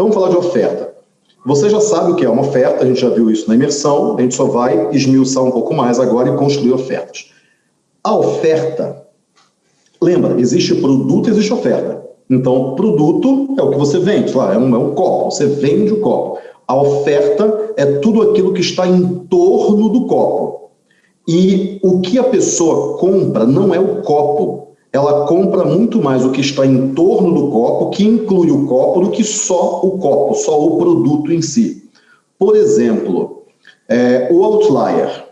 Então vamos falar de oferta. Você já sabe o que é uma oferta, a gente já viu isso na imersão, a gente só vai esmiuçar um pouco mais agora e construir ofertas. A oferta, lembra, existe produto existe oferta. Então, produto é o que você vende, lá, é um, é um copo, você vende o copo. A oferta é tudo aquilo que está em torno do copo. E o que a pessoa compra não é o copo, ela compra muito mais o que está em torno do copo, que inclui o copo, do que só o copo, só o produto em si. Por exemplo, é, o Outlier.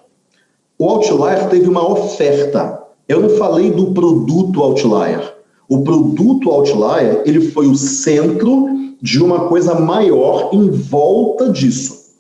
O Outlier teve uma oferta. Eu não falei do produto Outlier. O produto Outlier ele foi o centro de uma coisa maior em volta disso.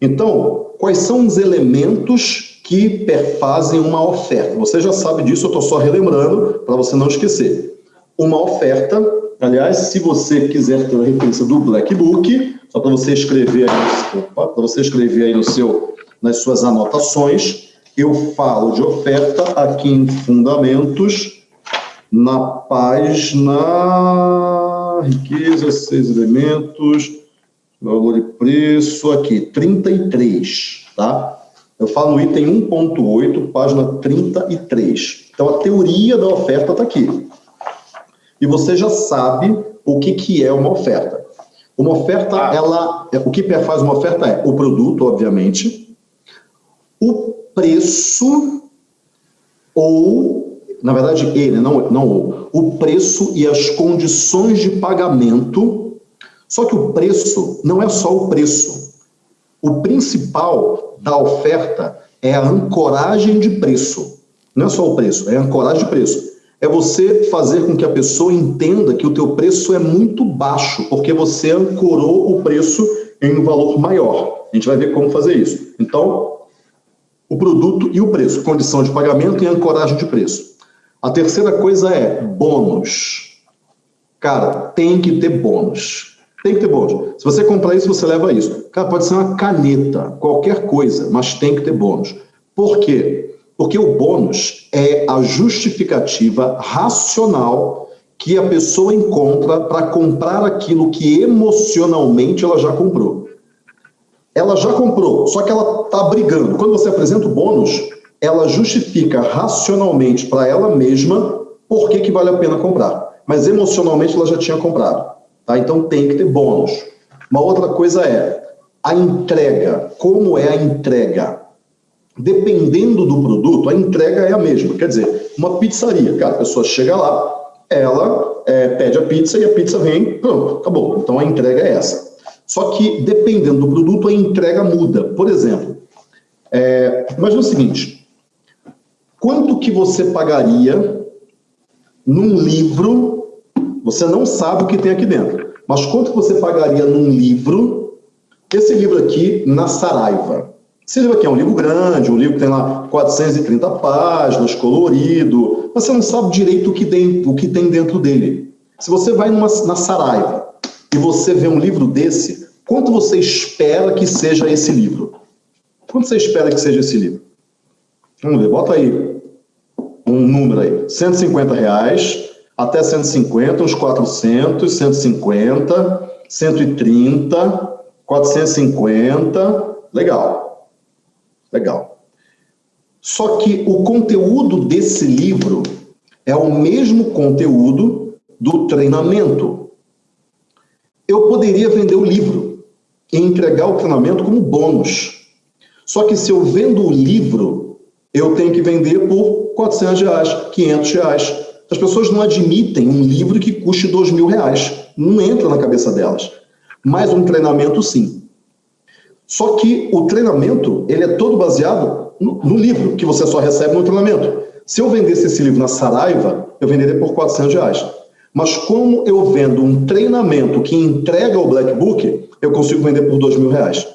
Então, quais são os elementos que perfazem uma oferta. Você já sabe disso, eu estou só relembrando para você não esquecer. Uma oferta, aliás, se você quiser ter a referência do Black Book, só para você escrever aí, para você escrever aí no seu, nas suas anotações, eu falo de oferta aqui em Fundamentos, na página riqueza, seis elementos, valor e preço, aqui, 33, tá? Eu falo no item 1.8, página 33. Então, a teoria da oferta está aqui. E você já sabe o que, que é uma oferta. Uma oferta, ah. ela, o que faz uma oferta é o produto, obviamente, o preço ou, na verdade, ele, não, não o, o preço e as condições de pagamento. Só que o preço não é só o preço. O principal da oferta é a ancoragem de preço. Não é só o preço, é a ancoragem de preço. É você fazer com que a pessoa entenda que o teu preço é muito baixo, porque você ancorou o preço em um valor maior. A gente vai ver como fazer isso. Então, o produto e o preço, condição de pagamento e ancoragem de preço. A terceira coisa é bônus. Cara, tem que ter bônus. Tem que ter bônus. Se você comprar isso, você leva isso. Cara, pode ser uma caneta, qualquer coisa, mas tem que ter bônus. Por quê? Porque o bônus é a justificativa racional que a pessoa encontra para comprar aquilo que emocionalmente ela já comprou. Ela já comprou, só que ela está brigando. Quando você apresenta o bônus, ela justifica racionalmente para ela mesma por que, que vale a pena comprar. Mas emocionalmente ela já tinha comprado. Tá? Então tem que ter bônus. Uma outra coisa é a entrega. Como é a entrega? Dependendo do produto, a entrega é a mesma. Quer dizer, uma pizzaria, cara, a pessoa chega lá, ela é, pede a pizza e a pizza vem, pronto, acabou. Então a entrega é essa. Só que dependendo do produto, a entrega muda. Por exemplo, é, imagina o seguinte: quanto que você pagaria num livro você não sabe o que tem aqui dentro. Mas quanto você pagaria num livro, esse livro aqui, na Saraiva? Esse livro aqui é um livro grande, um livro que tem lá 430 páginas, colorido. Você não sabe direito o que tem, o que tem dentro dele. Se você vai numa, na Saraiva e você vê um livro desse, quanto você espera que seja esse livro? Quanto você espera que seja esse livro? Vamos ver, bota aí um número aí. 150 reais até 150, uns 400, 150, 130, 450, legal, legal. Só que o conteúdo desse livro é o mesmo conteúdo do treinamento. Eu poderia vender o livro e entregar o treinamento como bônus. Só que se eu vendo o livro, eu tenho que vender por 400 reais, 500 reais, as pessoas não admitem um livro que custe dois mil reais. Não entra na cabeça delas. Mas um treinamento, sim. Só que o treinamento, ele é todo baseado no, no livro, que você só recebe no treinamento. Se eu vendesse esse livro na Saraiva, eu venderia por 400 reais. Mas como eu vendo um treinamento que entrega o Black Book, eu consigo vender por dois mil reais.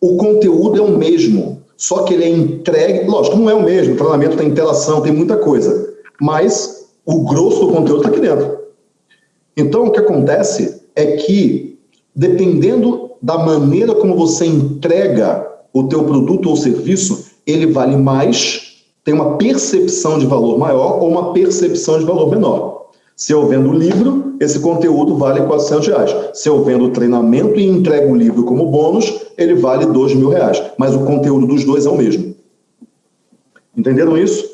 O conteúdo é o mesmo, só que ele é entregue, lógico, não é o mesmo, o treinamento tem interação, tem muita coisa mas o grosso do conteúdo está aqui dentro. Então, o que acontece é que, dependendo da maneira como você entrega o teu produto ou serviço, ele vale mais, tem uma percepção de valor maior ou uma percepção de valor menor. Se eu vendo o livro, esse conteúdo vale 400 reais. Se eu vendo o treinamento e entrego o livro como bônus, ele vale 2 mil reais. Mas o conteúdo dos dois é o mesmo. Entenderam isso?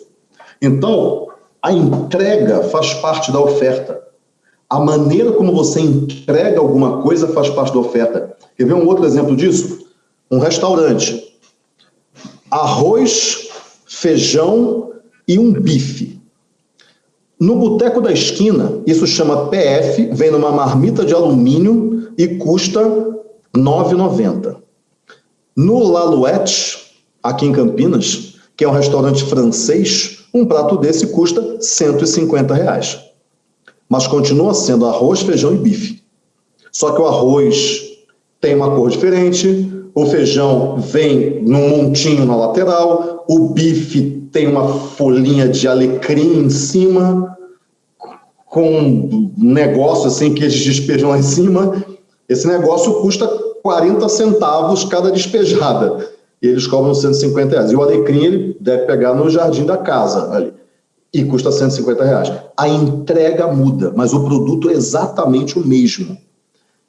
Então, a entrega faz parte da oferta. A maneira como você entrega alguma coisa faz parte da oferta. Quer ver um outro exemplo disso? Um restaurante. Arroz, feijão e um bife. No boteco da esquina, isso chama PF, vem numa marmita de alumínio e custa R$ 9,90. No Lalouette, aqui em Campinas, que é um restaurante francês, um prato desse custa 150 reais mas continua sendo arroz, feijão e bife. Só que o arroz tem uma cor diferente, o feijão vem num montinho na lateral, o bife tem uma folhinha de alecrim em cima, com um negócio assim que eles despejam lá em cima. Esse negócio custa 40 centavos cada despejada. E eles cobram 150 reais. E o alecrim ele deve pegar no jardim da casa ali e custa 150 reais. A entrega muda, mas o produto é exatamente o mesmo.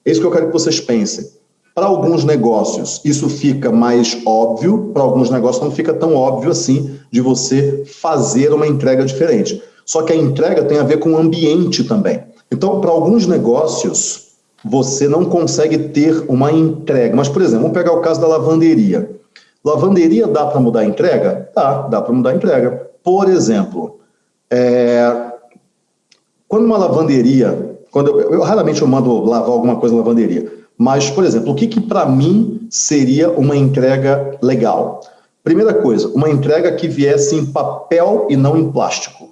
É isso que eu quero que vocês pensem. Para alguns negócios, isso fica mais óbvio, para alguns negócios não fica tão óbvio assim de você fazer uma entrega diferente. Só que a entrega tem a ver com o ambiente também. Então, para alguns negócios, você não consegue ter uma entrega. Mas, por exemplo, vamos pegar o caso da lavanderia. Lavanderia dá para mudar a entrega? Dá, dá para mudar a entrega. Por exemplo, é, quando uma lavanderia, quando eu, eu, raramente eu mando lavar alguma coisa na lavanderia, mas, por exemplo, o que, que para mim seria uma entrega legal? Primeira coisa, uma entrega que viesse em papel e não em plástico.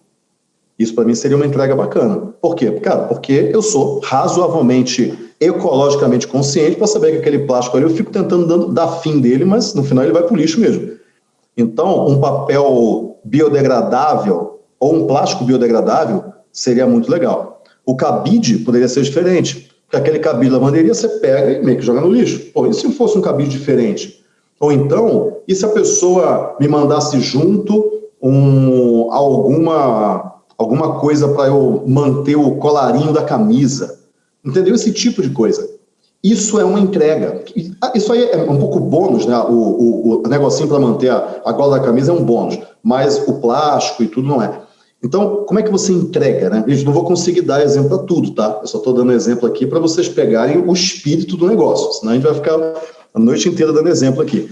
Isso para mim seria uma entrega bacana. Por quê? Cara, porque eu sou razoavelmente ecologicamente consciente para saber que aquele plástico ali eu fico tentando dar fim dele, mas no final ele vai para o lixo mesmo. Então, um papel biodegradável ou um plástico biodegradável, seria muito legal. O cabide poderia ser diferente, porque aquele cabide de lavanderia você pega e meio que joga no lixo. Pô, e se fosse um cabide diferente? Ou então, e se a pessoa me mandasse junto um, alguma, alguma coisa para eu manter o colarinho da camisa? Entendeu? Esse tipo de coisa. Isso é uma entrega. Isso aí é um pouco bônus, né? O, o, o negocinho para manter a, a gola da camisa é um bônus, mas o plástico e tudo não é. Então, como é que você entrega, né? Gente, não vou conseguir dar exemplo para tudo, tá? Eu só estou dando exemplo aqui para vocês pegarem o espírito do negócio, senão a gente vai ficar a noite inteira dando exemplo aqui.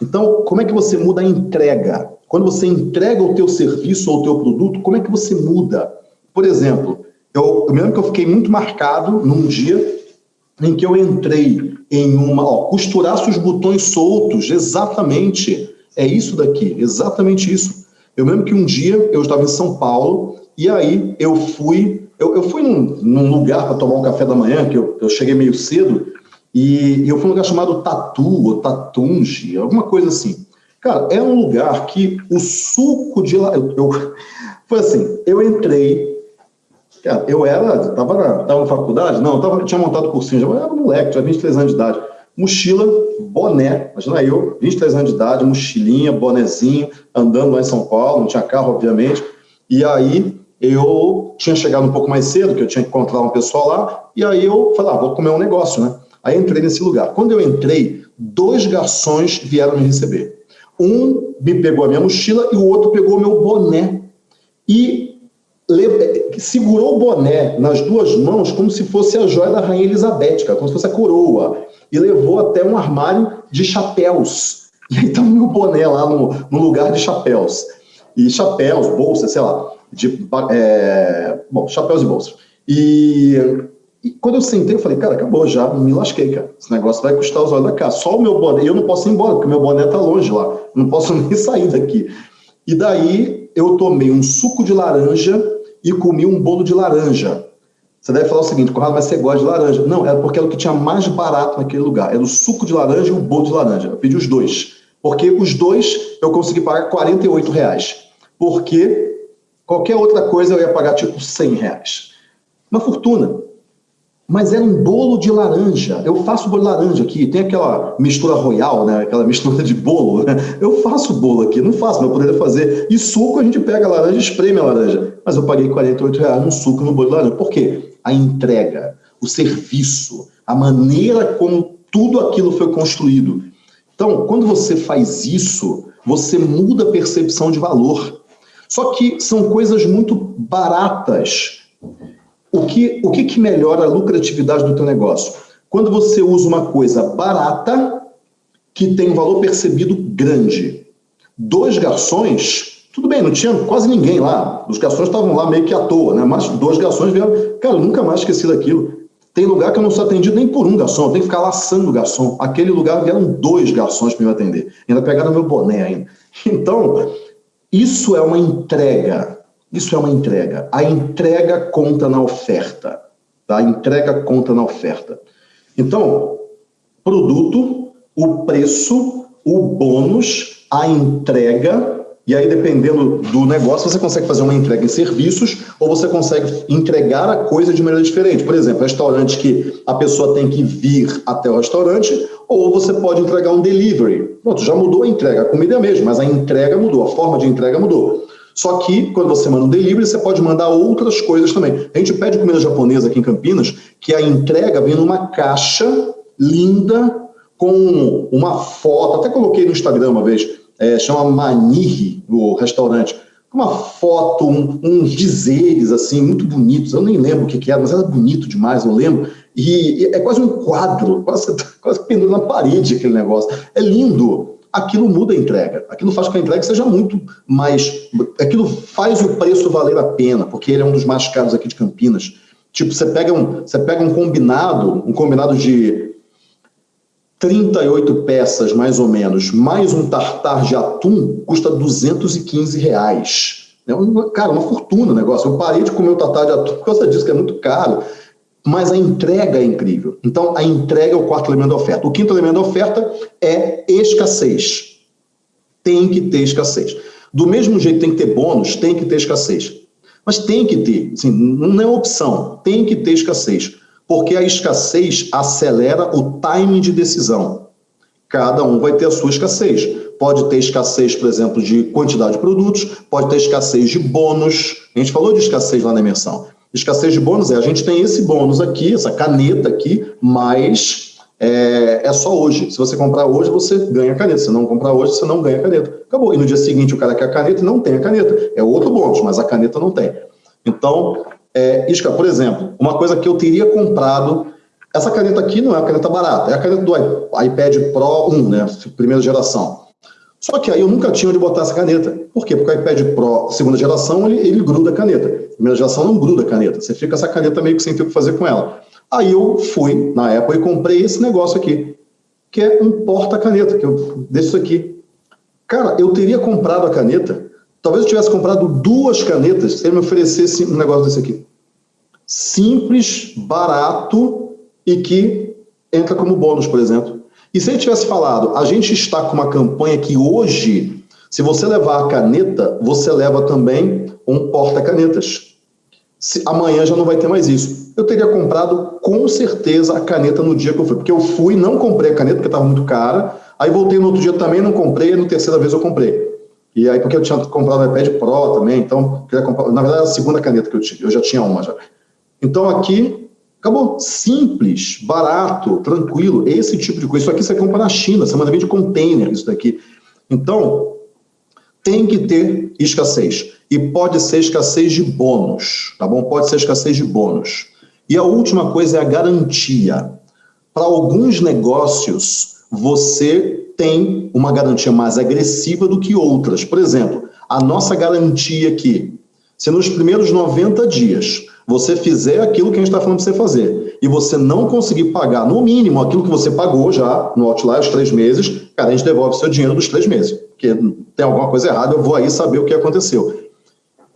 Então, como é que você muda a entrega? Quando você entrega o teu serviço ou o teu produto, como é que você muda? Por exemplo, eu, eu me lembro que eu fiquei muito marcado num dia em que eu entrei em uma, ó, costurasse os botões soltos, exatamente, é isso daqui, exatamente isso. Eu lembro que um dia eu estava em São Paulo e aí eu fui, eu, eu fui num, num lugar para tomar um café da manhã, que eu, eu cheguei meio cedo, e, e, eu fui num lugar chamado Tatu, ou Tatunge, alguma coisa assim. Cara, é um lugar que o suco de lá. Eu, eu, foi assim, eu entrei. Cara, eu era, tava na, tava na faculdade? Não, tava, tinha montado cursinho, eu era moleque, tinha 23 anos de idade mochila, boné, imagina eu, 23 anos de idade, mochilinha, bonezinho, andando lá em São Paulo, não tinha carro, obviamente, e aí eu tinha chegado um pouco mais cedo, que eu tinha que encontrar um pessoal lá, e aí eu falei, ah, vou comer um negócio, né? Aí entrei nesse lugar. Quando eu entrei, dois garçons vieram me receber. Um me pegou a minha mochila e o outro pegou o meu boné. E segurou o boné nas duas mãos como se fosse a joia da Rainha Elizabeth, como se fosse a coroa e levou até um armário de chapéus. E aí tá o meu boné lá no, no lugar de chapéus. E chapéus, bolsas, sei lá, de, é, bom, chapéus e bolsas. E, e, quando eu sentei, eu falei, cara, acabou já, me lasquei, cara. Esse negócio vai custar os olhos da cara. Só o meu boné, eu não posso ir embora, porque meu boné tá longe lá. Não posso nem sair daqui. E daí eu tomei um suco de laranja e comi um bolo de laranja. Você deve falar o seguinte, Conrado, mas você gosta de laranja. Não, era porque era o que tinha mais barato naquele lugar. Era o suco de laranja e o bolo de laranja. Eu pedi os dois. Porque os dois eu consegui pagar 48 reais. Porque qualquer outra coisa eu ia pagar tipo 100 reais. Uma fortuna. Mas era um bolo de laranja. Eu faço bolo de laranja aqui, tem aquela mistura royal, né? aquela mistura de bolo. Né? Eu faço bolo aqui, não faço, mas eu poderia fazer. E suco, a gente pega a laranja e espreme a laranja. Mas eu paguei 48 reais no suco no bolo de laranja. Por quê? A entrega, o serviço, a maneira como tudo aquilo foi construído. Então, quando você faz isso, você muda a percepção de valor. Só que são coisas muito baratas. O que, o que, que melhora a lucratividade do teu negócio? Quando você usa uma coisa barata que tem um valor percebido grande. Dois garçons, tudo bem, não tinha quase ninguém lá. Os garçons estavam lá meio que à toa, né? Mas dois garçons vieram. Cara, eu nunca mais esqueci daquilo. Tem lugar que eu não sou atendido nem por um garçom, tenho que ficar laçando o garçom. Aquele lugar vieram dois garçons para me atender. Ainda pegaram meu boné ainda. Então, isso é uma entrega. Isso é uma entrega. A entrega conta na oferta. Tá? A entrega conta na oferta. Então, produto, o preço, o bônus, a entrega e aí, dependendo do negócio, você consegue fazer uma entrega em serviços ou você consegue entregar a coisa de maneira diferente. Por exemplo, restaurante que a pessoa tem que vir até o restaurante, ou você pode entregar um delivery. Pronto, já mudou a entrega. A comida é a mesma, mas a entrega mudou, a forma de entrega mudou. Só que, quando você manda um delivery, você pode mandar outras coisas também. A gente pede comida japonesa aqui em Campinas, que a entrega vem numa caixa linda, com uma foto. Até coloquei no Instagram uma vez é, chama Manirri, o restaurante, uma foto, um, uns dizeres assim, muito bonitos, eu nem lembro o que, que era, mas era bonito demais, eu lembro, e, e é quase um quadro, quase, quase pendurado na parede aquele negócio, é lindo, aquilo muda a entrega, aquilo faz com que a entrega seja muito mais, aquilo faz o preço valer a pena, porque ele é um dos mais caros aqui de Campinas, tipo, você pega um, você pega um combinado, um combinado de 38 peças, mais ou menos, mais um tartar de atum, custa 215 reais. É uma, cara, uma fortuna o negócio. Eu parei de comer o tartar de atum por causa disso, que é muito caro. Mas a entrega é incrível. Então, a entrega é o quarto elemento da oferta. O quinto elemento da oferta é escassez. Tem que ter escassez. Do mesmo jeito tem que ter bônus, tem que ter escassez. Mas tem que ter, assim, não é opção, tem que ter escassez porque a escassez acelera o timing de decisão. Cada um vai ter a sua escassez. Pode ter escassez, por exemplo, de quantidade de produtos, pode ter escassez de bônus. A gente falou de escassez lá na imersão. Escassez de bônus é a gente tem esse bônus aqui, essa caneta aqui, mas é, é, só hoje. Se você comprar hoje, você ganha a caneta. Se não comprar hoje, você não ganha a caneta. Acabou. E no dia seguinte o cara quer a caneta e não tem a caneta. É outro bônus, mas a caneta não tem. Então, é, Isca, por exemplo, uma coisa que eu teria comprado, essa caneta aqui não é uma caneta barata, é a caneta do iPad Pro 1, né, primeira geração. Só que aí eu nunca tinha onde botar essa caneta. Por quê? Porque o iPad Pro segunda geração, ele, ele gruda a caneta. Primeira geração não gruda a caneta. Você fica essa caneta meio que sem ter o que fazer com ela. Aí eu fui na Apple e comprei esse negócio aqui, que é um porta-caneta, que eu deixo aqui. Cara, eu teria comprado a caneta Talvez eu tivesse comprado duas canetas se ele me oferecesse um negócio desse aqui. Simples, barato e que entra como bônus, por exemplo. E se ele tivesse falado, a gente está com uma campanha que hoje, se você levar a caneta, você leva também um porta-canetas. Amanhã já não vai ter mais isso. Eu teria comprado com certeza a caneta no dia que eu fui. Porque eu fui, não comprei a caneta porque estava muito cara. Aí voltei no outro dia também, não comprei. E na terceira vez eu comprei. E aí, porque eu tinha comprado o iPad Pro também, então, queria comprar, na verdade, a segunda caneta que eu tinha, eu já tinha uma já. Então, aqui, acabou. Simples, barato, tranquilo, esse tipo de coisa. Isso aqui você compra na China, você manda vir de container, isso daqui. Então, tem que ter escassez. E pode ser escassez de bônus, tá bom? Pode ser escassez de bônus. E a última coisa é a garantia. Para alguns negócios, você tem uma garantia mais agressiva do que outras. Por exemplo, a nossa garantia aqui, se nos primeiros 90 dias você fizer aquilo que a gente está falando para você fazer e você não conseguir pagar no mínimo aquilo que você pagou já no Outlier, os três meses, cara, a gente devolve seu dinheiro dos três meses. Porque tem alguma coisa errada, eu vou aí saber o que aconteceu.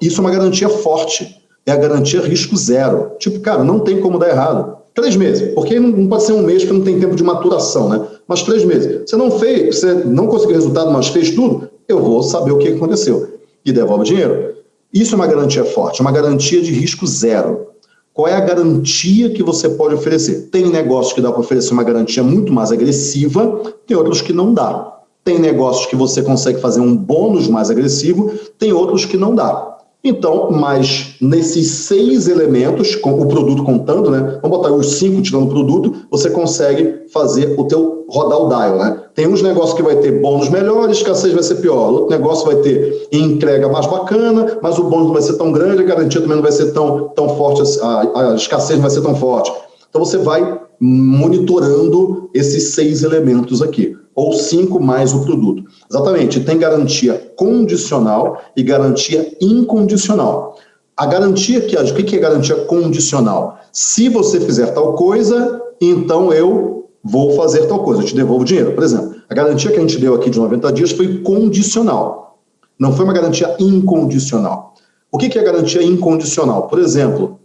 Isso é uma garantia forte. É a garantia risco zero. Tipo, cara, não tem como dar errado. Três meses, porque não pode ser um mês que não tem tempo de maturação, né? Mas três meses. Você não fez, você não conseguiu resultado, mas fez tudo, eu vou saber o que aconteceu. E devolve o dinheiro. Isso é uma garantia forte, uma garantia de risco zero. qual é a garantia que você pode oferecer. Tem negócios que dá para oferecer uma garantia muito mais agressiva, tem outros que não dá. Tem negócios que você consegue fazer um bônus mais agressivo, tem outros que não dá. Então, mas nesses seis elementos, com o produto contando, né? Vamos botar os cinco tirando o produto, você consegue fazer o teu rodar o dial, né? Tem uns negócios que vai ter bônus melhores, escassez vai ser pior. Outro negócio vai ter entrega mais bacana, mas o bônus não vai ser tão grande, a garantia também não vai ser tão, tão forte, a, a escassez não vai ser tão forte. Então você vai monitorando esses seis elementos aqui ou cinco mais o produto. Exatamente, tem garantia condicional e garantia incondicional. A garantia que o que é garantia condicional? Se você fizer tal coisa, então eu vou fazer tal coisa, eu te devolvo o dinheiro. Por exemplo, a garantia que a gente deu aqui de 90 dias foi condicional. Não foi uma garantia incondicional. O que é garantia incondicional? Por exemplo,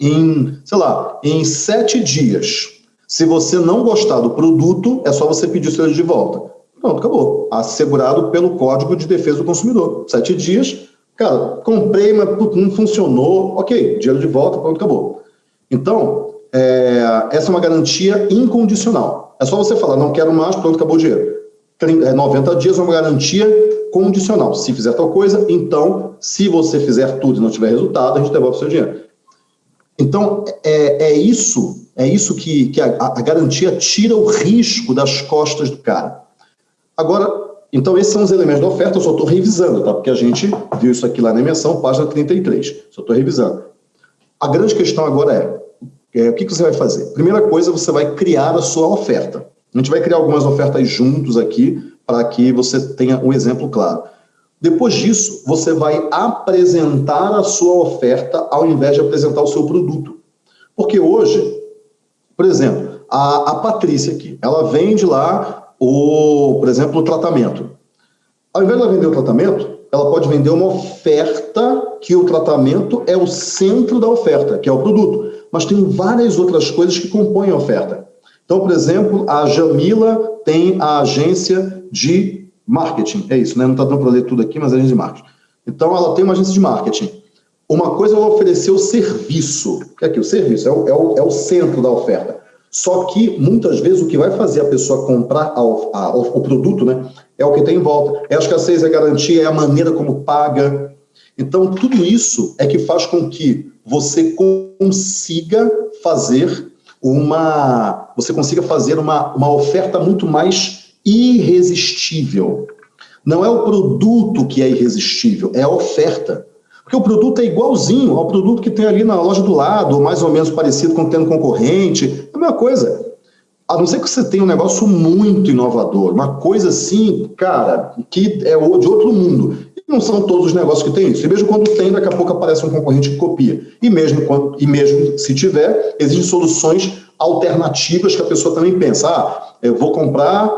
em, sei lá, em sete dias, se você não gostar do produto, é só você pedir o seu de volta. Pronto, acabou. Assegurado pelo Código de Defesa do Consumidor. Sete dias, cara, comprei, mas não funcionou, ok, dinheiro de volta, pronto, acabou. Então, é, essa é uma garantia incondicional. É só você falar, não quero mais, pronto, acabou o dinheiro. 30, 90 é, dias é uma garantia condicional. Se fizer tal coisa, então, se você fizer tudo e não tiver resultado, a gente devolve o seu dinheiro. Então, é, é isso é isso que, que a, a garantia tira o risco das costas do cara. Agora, então esses são os elementos da oferta, eu só estou revisando, tá? Porque a gente viu isso aqui lá na emissão, página 33. Só estou revisando. A grande questão agora é, é, o que, que você vai fazer? Primeira coisa, você vai criar a sua oferta. A gente vai criar algumas ofertas juntos aqui, para que você tenha um exemplo claro. Depois disso, você vai apresentar a sua oferta ao invés de apresentar o seu produto. Porque hoje, por exemplo, a, a Patrícia aqui, ela vende lá, o, por exemplo, o tratamento. Ao invés de ela vender o tratamento, ela pode vender uma oferta que o tratamento é o centro da oferta, que é o produto. Mas tem várias outras coisas que compõem a oferta. Então, por exemplo, a Jamila tem a agência de marketing. É isso, né? Não está dando para ler tudo aqui, mas é agência de marketing. Então, ela tem uma agência de marketing. Uma coisa é oferecer o serviço, que é aqui, o serviço é o, é, o, é o centro da oferta. Só que, muitas vezes, o que vai fazer a pessoa comprar a, a, o produto né, é o que tem em volta. É a escassez, é a garantia, é a maneira como paga. Então, tudo isso é que faz com que você consiga fazer uma, você consiga fazer uma, uma oferta muito mais irresistível. Não é o produto que é irresistível, é a oferta. Porque o produto é igualzinho ao produto que tem ali na loja do lado, ou mais ou menos parecido com o tendo concorrente. É a mesma coisa. A não ser que você tenha um negócio muito inovador, uma coisa assim, cara, que é de outro mundo. Não são todos os negócios que tem isso. E mesmo quando tem, daqui a pouco aparece um concorrente que copia. E mesmo, quando, e mesmo se tiver, existem soluções alternativas que a pessoa também pensa. Ah, eu vou comprar,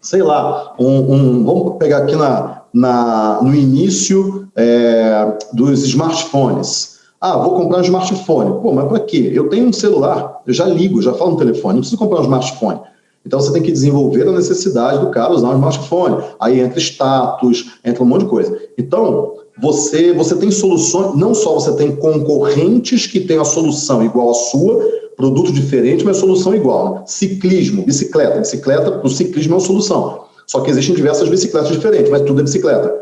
sei lá, um, um vamos pegar aqui na, na, no início é, dos smartphones. Ah, vou comprar um smartphone. Pô, mas para quê? Eu tenho um celular, eu já ligo, já falo no telefone, não preciso comprar um smartphone. Então você tem que desenvolver a necessidade do cara usar um smartphone. Aí entra status, entra um monte de coisa. Então, você, você tem soluções, não só você tem concorrentes que têm a solução igual à sua, produto diferente, mas solução igual. Né? Ciclismo, bicicleta. Bicicleta, o ciclismo é uma solução. Só que existem diversas bicicletas diferentes, mas tudo é bicicleta.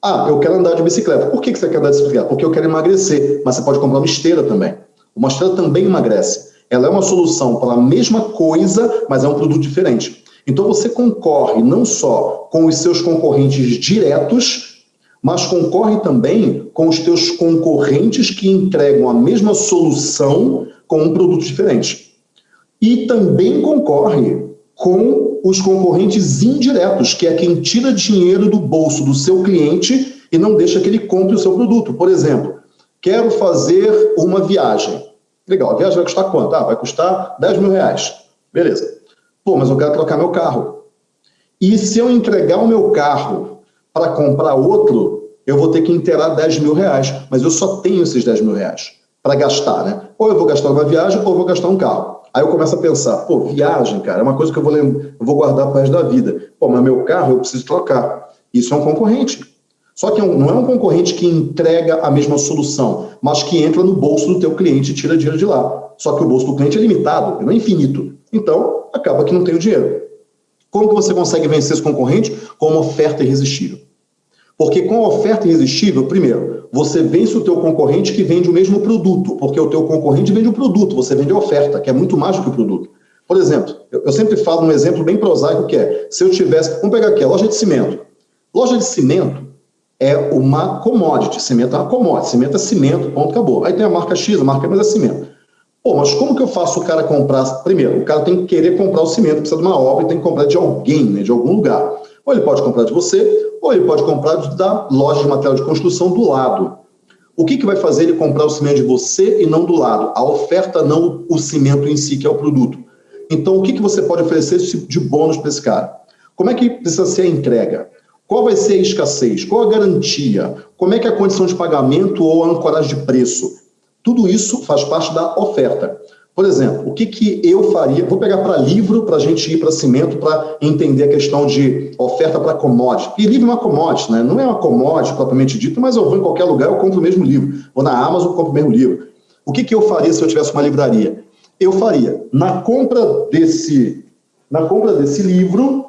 Ah, eu quero andar de bicicleta. Por que você quer andar de bicicleta? Porque eu quero emagrecer, mas você pode comprar uma esteira também. Uma esteira também emagrece. Ela é uma solução para a mesma coisa, mas é um produto diferente. Então você concorre não só com os seus concorrentes diretos, mas concorre também com os teus concorrentes que entregam a mesma solução com um produto diferente. E também concorre com os concorrentes indiretos, que é quem tira dinheiro do bolso do seu cliente e não deixa que ele compre o seu produto. Por exemplo, quero fazer uma viagem. Legal, a viagem vai custar quanto? Ah, vai custar 10 mil reais. Beleza. Pô, mas eu quero trocar meu carro. E se eu entregar o meu carro para comprar outro, eu vou ter que inteirar 10 mil reais. Mas eu só tenho esses 10 mil reais para gastar, né? Ou eu vou gastar uma viagem ou eu vou gastar um carro. Aí eu começo a pensar, pô, viagem, cara, é uma coisa que eu vou, eu vou guardar para resto da vida. Pô, mas meu carro eu preciso trocar. Isso é um concorrente. Só que é não é um concorrente que entrega a mesma solução, mas que entra no bolso do teu cliente e tira dinheiro de lá. Só que o bolso do cliente é limitado, não é infinito. Então, acaba que não tem o dinheiro. Como que você consegue vencer esse concorrente? Com uma oferta irresistível. Porque com a oferta irresistível, primeiro, você vence o teu concorrente que vende o mesmo produto, porque o teu concorrente vende o produto, você vende a oferta, que é muito mais do que o produto. Por exemplo, eu sempre falo um exemplo bem prosaico que é, se eu tivesse, vamos pegar aqui, a loja de cimento. Loja de cimento é uma commodity, cimento é uma commodity, cimento é cimento, ponto, acabou. Aí tem a marca X, a marca Y é cimento. Pô, mas como que eu faço o cara comprar? Primeiro, o cara tem que querer comprar o cimento, precisa de uma obra e tem que comprar de alguém, né, de algum lugar. Ou ele pode comprar de você, ou ele pode comprar da loja de material de construção do lado. O que, que vai fazer ele comprar o cimento de você e não do lado? A oferta, não o cimento em si, que é o produto. Então, o que, que você pode oferecer de bônus para esse cara? Como é que precisa ser a entrega? Qual vai ser a escassez? Qual a garantia? Como é que é a condição de pagamento ou a ancoragem de preço? Tudo isso faz parte da oferta. Por exemplo, o que, que eu faria? Vou pegar para livro para a gente ir para cimento para entender a questão de oferta para commodity. E livro é uma commodity, né? não é uma commodity propriamente dito, mas eu vou em qualquer lugar, eu compro o mesmo livro. Vou na Amazon, compro o mesmo livro. O que, que eu faria se eu tivesse uma livraria? Eu faria, na compra desse, na compra desse livro,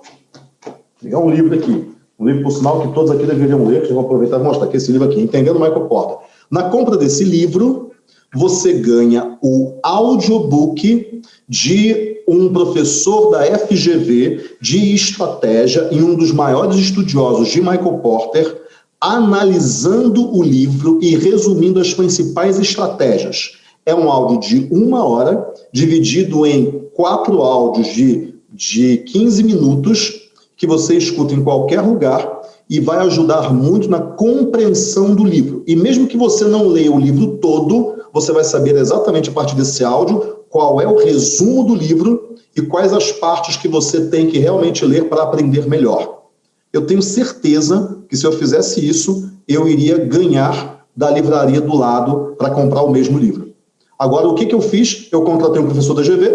vou pegar um livro aqui, um livro, por sinal, que todos aqui deveriam ler, que eu vou aproveitar e mostrar aqui esse livro aqui, Entendendo Michael Porter. Na compra desse livro, você ganha o audiobook de um professor da FGV de estratégia e um dos maiores estudiosos de Michael Porter, analisando o livro e resumindo as principais estratégias. É um áudio de uma hora, dividido em quatro áudios de, de 15 minutos, que você escuta em qualquer lugar e vai ajudar muito na compreensão do livro. E mesmo que você não leia o livro todo, você vai saber exatamente a partir desse áudio qual é o resumo do livro e quais as partes que você tem que realmente ler para aprender melhor. Eu tenho certeza que se eu fizesse isso, eu iria ganhar da livraria do lado para comprar o mesmo livro. Agora, o que, que eu fiz? Eu contratei um professor da GV,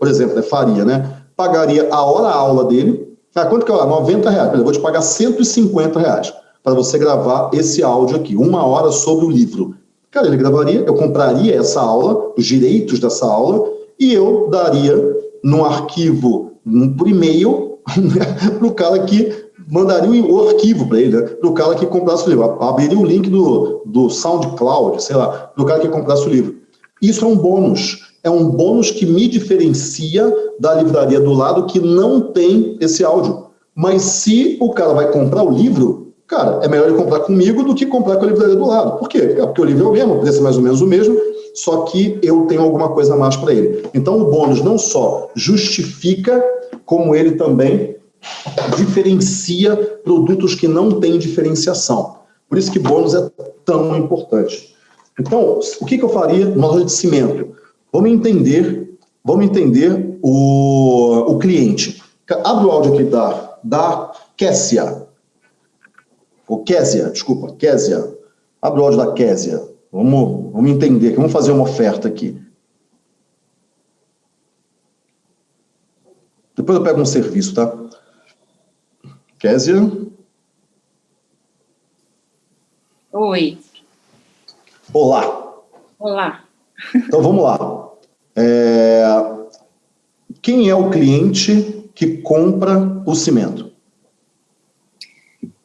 por exemplo, é Faria, né? Pagaria a hora-aula dele. Ah, quanto que é? 90 reais. Eu vou te pagar 150 reais para você gravar esse áudio aqui, uma hora sobre o livro. Cara, ele gravaria, eu compraria essa aula, os direitos dessa aula, e eu daria num arquivo, por e-mail, para o cara que mandaria o arquivo para ele, né? para o cara que comprasse o livro. Abriria o link do, do SoundCloud, sei lá, para o cara que comprasse o livro. Isso é um bônus. É um bônus que me diferencia da livraria do lado que não tem esse áudio. Mas se o cara vai comprar o livro, Cara, é melhor ele comprar comigo do que comprar com a livraria do lado. Por quê? É porque o livro é o mesmo, o preço é mais ou menos o mesmo, só que eu tenho alguma coisa a mais para ele. Então, o bônus não só justifica, como ele também diferencia produtos que não têm diferenciação. Por isso que bônus é tão importante. Então, o que, que eu faria numa loja de cimento? Vamos entender, vamos entender o, o cliente. Abre o áudio aqui da, da Kessia ou Késia, desculpa, Késia. Abre o áudio da Késia. Vamos, vamos entender vamos fazer uma oferta aqui. Depois eu pego um serviço, tá? Késia. Oi. Olá. Olá. Então vamos lá. É... Quem é o cliente que compra o cimento?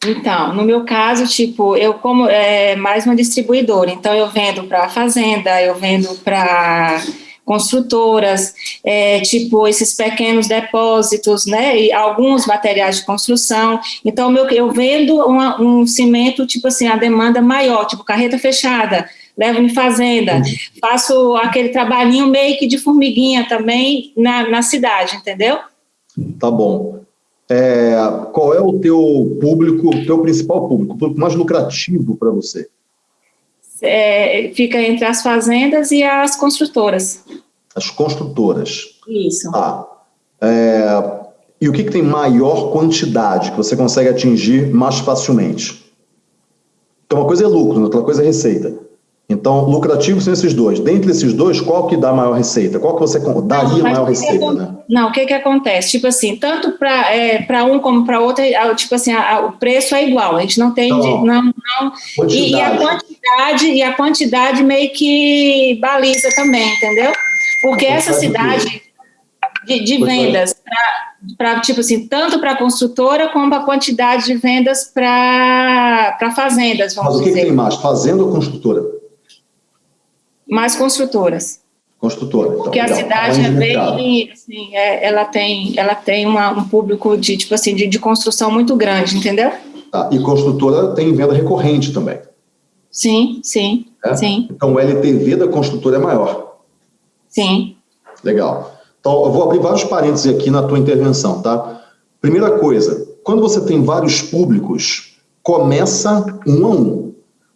Então, no meu caso, tipo, eu como é mais uma distribuidora, então eu vendo para fazenda, eu vendo para construtoras, é, tipo esses pequenos depósitos, né, e alguns materiais de construção. Então, meu, eu vendo uma, um cimento, tipo assim, a demanda maior, tipo carreta fechada, levo em fazenda, faço aquele trabalhinho meio que de formiguinha também na, na cidade, entendeu? Tá bom é, qual é o teu público, o teu principal público, o público mais lucrativo para você? É, fica entre as fazendas e as construtoras. As construtoras. Isso. Tá. É, e o que, que tem maior quantidade que você consegue atingir mais facilmente? Então, uma coisa é lucro, outra coisa é receita. Então, lucrativo são esses dois. Dentre esses dois, qual que dá maior receita? Qual que você daria não, maior receita, que, né? Não, o que que acontece? Tipo assim, tanto para é, um como para outro, é, tipo assim, a, a, o preço é igual. A gente não tem, então, não, não e, e, a quantidade e a quantidade meio que baliza também, entendeu? Porque essa cidade de, de vendas para tipo assim, tanto para a construtora como a quantidade de vendas para fazendas, vamos Mas o que, que tem mais, fazenda ou construtora? Mais construtoras. Construtora. Então, Porque a cidade é bem, assim, é, ela tem, ela tem uma, um público de, tipo assim, de, de construção muito grande, entendeu? Tá. E construtora tem venda recorrente também. Sim, sim, é? sim. Então o LTV da construtora é maior. Sim. Legal. Então eu vou abrir vários parênteses aqui na tua intervenção, tá? Primeira coisa, quando você tem vários públicos, começa um a um.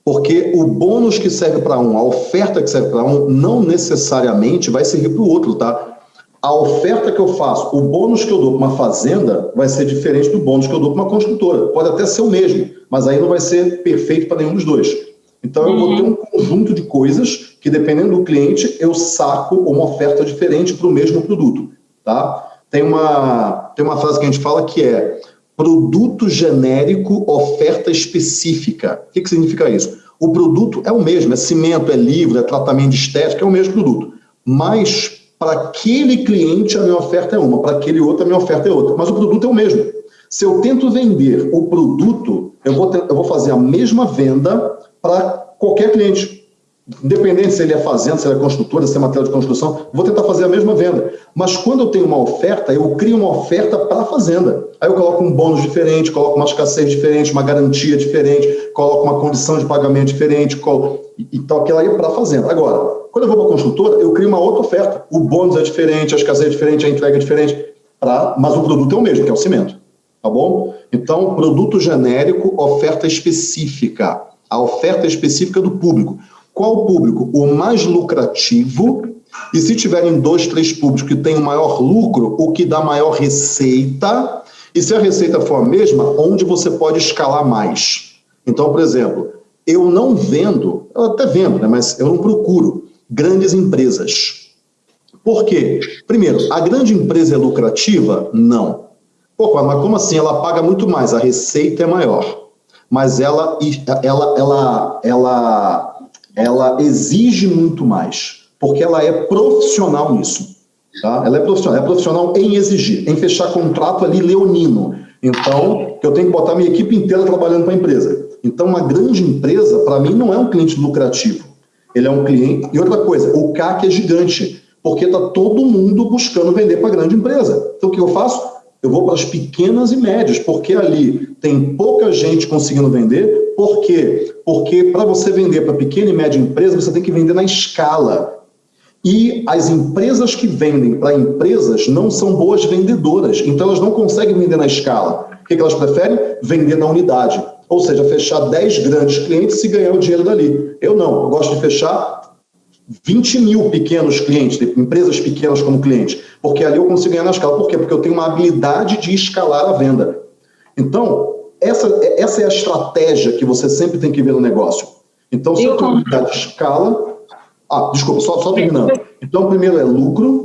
Porque o bônus que serve para um, a oferta que serve para um, não necessariamente vai servir para o outro, tá? A oferta que eu faço, o bônus que eu dou para uma fazenda vai ser diferente do bônus que eu dou para uma construtora. Pode até ser o mesmo, mas aí não vai ser perfeito para nenhum dos dois. Então eu vou ter um conjunto de coisas que, dependendo do cliente, eu saco uma oferta diferente para o mesmo produto, tá? Tem uma, tem uma frase que a gente fala que é produto genérico, oferta específica. O que, que significa isso? O produto é o mesmo, é cimento, é livro, é tratamento de estética, é o mesmo produto. Mas para aquele cliente a minha oferta é uma, para aquele outro a minha oferta é outra. Mas o produto é o mesmo. Se eu tento vender o produto, eu vou, ter, eu vou fazer a mesma venda para qualquer cliente. Independente se ele é fazenda, se ele é construtora, se é material de construção, vou tentar fazer a mesma venda. Mas quando eu tenho uma oferta, eu crio uma oferta para a fazenda. Aí eu coloco um bônus diferente, coloco uma escassez diferente, uma garantia diferente, coloco uma condição de pagamento diferente, coloco... então aquela aí é para a fazenda. Agora, quando eu vou para a construtora, eu crio uma outra oferta. O bônus é diferente, a escassez é diferente, a entrega é diferente, pra... mas o produto é o mesmo, que é o cimento. Tá bom? Então, produto genérico, oferta específica. A oferta específica do público. Qual o público? O mais lucrativo, e se tiverem dois, três públicos que têm o maior lucro, o que dá maior receita, e se a receita for a mesma, onde você pode escalar mais. Então, por exemplo, eu não vendo, eu até vendo, né, mas eu não procuro grandes empresas. Por quê? Primeiro, a grande empresa é lucrativa? Não. Pô, mas como assim? Ela paga muito mais, a receita é maior. Mas ela, ela, ela, ela ela exige muito mais, porque ela é profissional nisso. Tá? Ela é profissional, é profissional em exigir, em fechar contrato ali leonino. Então, eu tenho que botar minha equipe inteira trabalhando para a empresa. Então, uma grande empresa, para mim, não é um cliente lucrativo. Ele é um cliente... E outra coisa, o CAC é gigante, porque está todo mundo buscando vender para a grande empresa. Então, o que eu faço? Eu vou para as pequenas e médias, porque ali tem pouca gente conseguindo vender. Por quê? Porque para você vender para pequena e média empresa, você tem que vender na escala. E as empresas que vendem para empresas não são boas vendedoras, então elas não conseguem vender na escala. O que elas preferem? Vender na unidade. Ou seja, fechar 10 grandes clientes e ganhar o dinheiro dali. Eu não, eu gosto de fechar 20 mil pequenos clientes, empresas pequenas como clientes, porque ali eu consigo ganhar na escala. Por quê? Porque eu tenho uma habilidade de escalar a venda. Então, essa, essa é a estratégia que você sempre tem que ver no negócio. Então, se eu tenho habilidade de escala... Ah, desculpa, só, só terminando. Então, primeiro é lucro,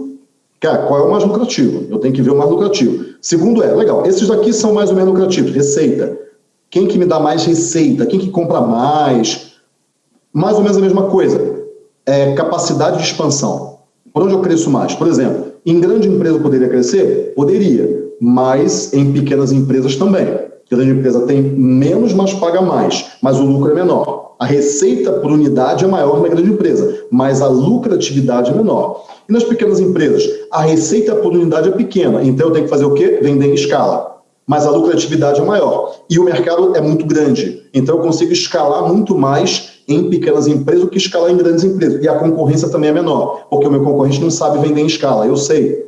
Cara, qual é o mais lucrativo? Eu tenho que ver o mais lucrativo. Segundo é, legal, esses daqui são mais ou menos lucrativos, receita. Quem que me dá mais receita? Quem que compra mais? Mais ou menos a mesma coisa é, capacidade de expansão. Por onde eu cresço mais? Por exemplo, em grande empresa poderia crescer? Poderia, mas em pequenas empresas também. Grande empresa tem menos, mas paga mais, mas o lucro é menor. A receita por unidade é maior na grande empresa, mas a lucratividade é menor. E nas pequenas empresas, a receita por unidade é pequena, então eu tenho que fazer o quê? Vender em escala mas a lucratividade é maior. E o mercado é muito grande, então eu consigo escalar muito mais em pequenas empresas do que escalar em grandes empresas. E a concorrência também é menor, porque o meu concorrente não sabe vender em escala, eu sei.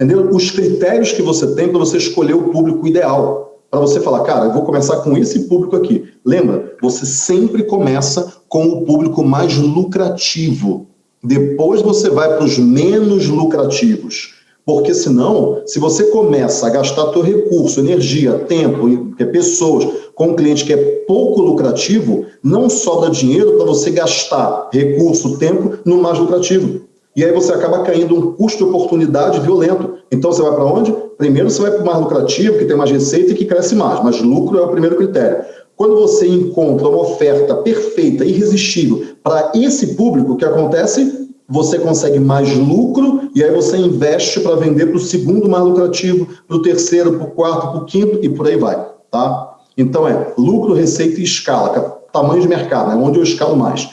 Entendeu? Os critérios que você tem para você escolher o público ideal. Para você falar, cara, eu vou começar com esse público aqui. Lembra, você sempre começa com o público mais lucrativo. Depois você vai para os menos lucrativos. Porque senão, se você começa a gastar teu recurso, energia, tempo, pessoas, com um cliente que é pouco lucrativo, não sobra dinheiro para você gastar recurso, tempo no mais lucrativo. E aí você acaba caindo um custo de oportunidade violento. Então você vai para onde? Primeiro você vai para o mais lucrativo, que tem mais receita e que cresce mais, mas lucro é o primeiro critério. Quando você encontra uma oferta perfeita, irresistível para esse público, o que acontece? Você consegue mais lucro e aí você investe para vender para o segundo mais lucrativo, para o terceiro, para o quarto, para o quinto e por aí vai, tá? Então é lucro, receita e escala, é tamanho de mercado, é onde eu escalo mais.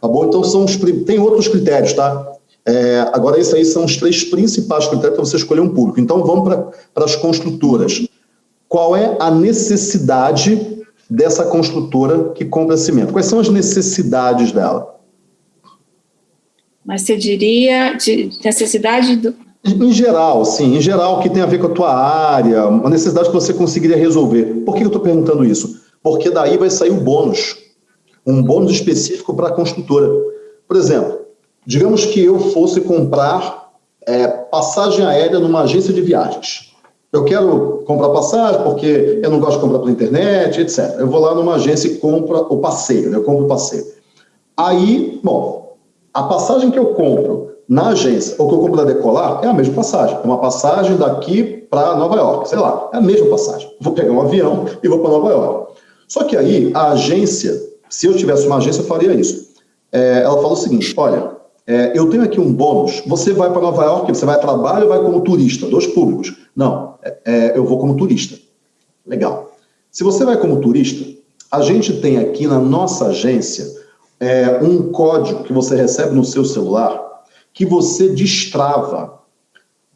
Tá bom? Então são os, tem outros critérios, tá? É, agora, esses aí são os três principais critérios para você escolher um público. Então, vamos para as construtoras. Qual é a necessidade dessa construtora que compra cimento? Quais são as necessidades dela? Mas você diria de necessidade do, em geral, sim, em geral, que tem a ver com a tua área, uma necessidade que você conseguiria resolver. Por que eu estou perguntando isso? Porque daí vai sair o bônus, um bônus específico para a construtora. Por exemplo, digamos que eu fosse comprar é, passagem aérea numa agência de viagens. Eu quero comprar passagem porque eu não gosto de comprar pela internet, etc. Eu vou lá numa agência e compro o passeio, né? eu compro o passeio. Aí, bom, a passagem que eu compro na agência, ou que eu compro da Decolar, é a mesma passagem. É uma passagem daqui para Nova York, sei lá, é a mesma passagem. Vou pegar um avião e vou para Nova York. Só que aí, a agência, se eu tivesse uma agência, eu faria isso. É, ela fala o seguinte, olha, é, eu tenho aqui um bônus, você vai para Nova York, você vai a trabalho ou vai como turista? Dois públicos. Não, é, é, eu vou como turista. Legal. Se você vai como turista, a gente tem aqui na nossa agência é, um código que você recebe no seu celular que você destrava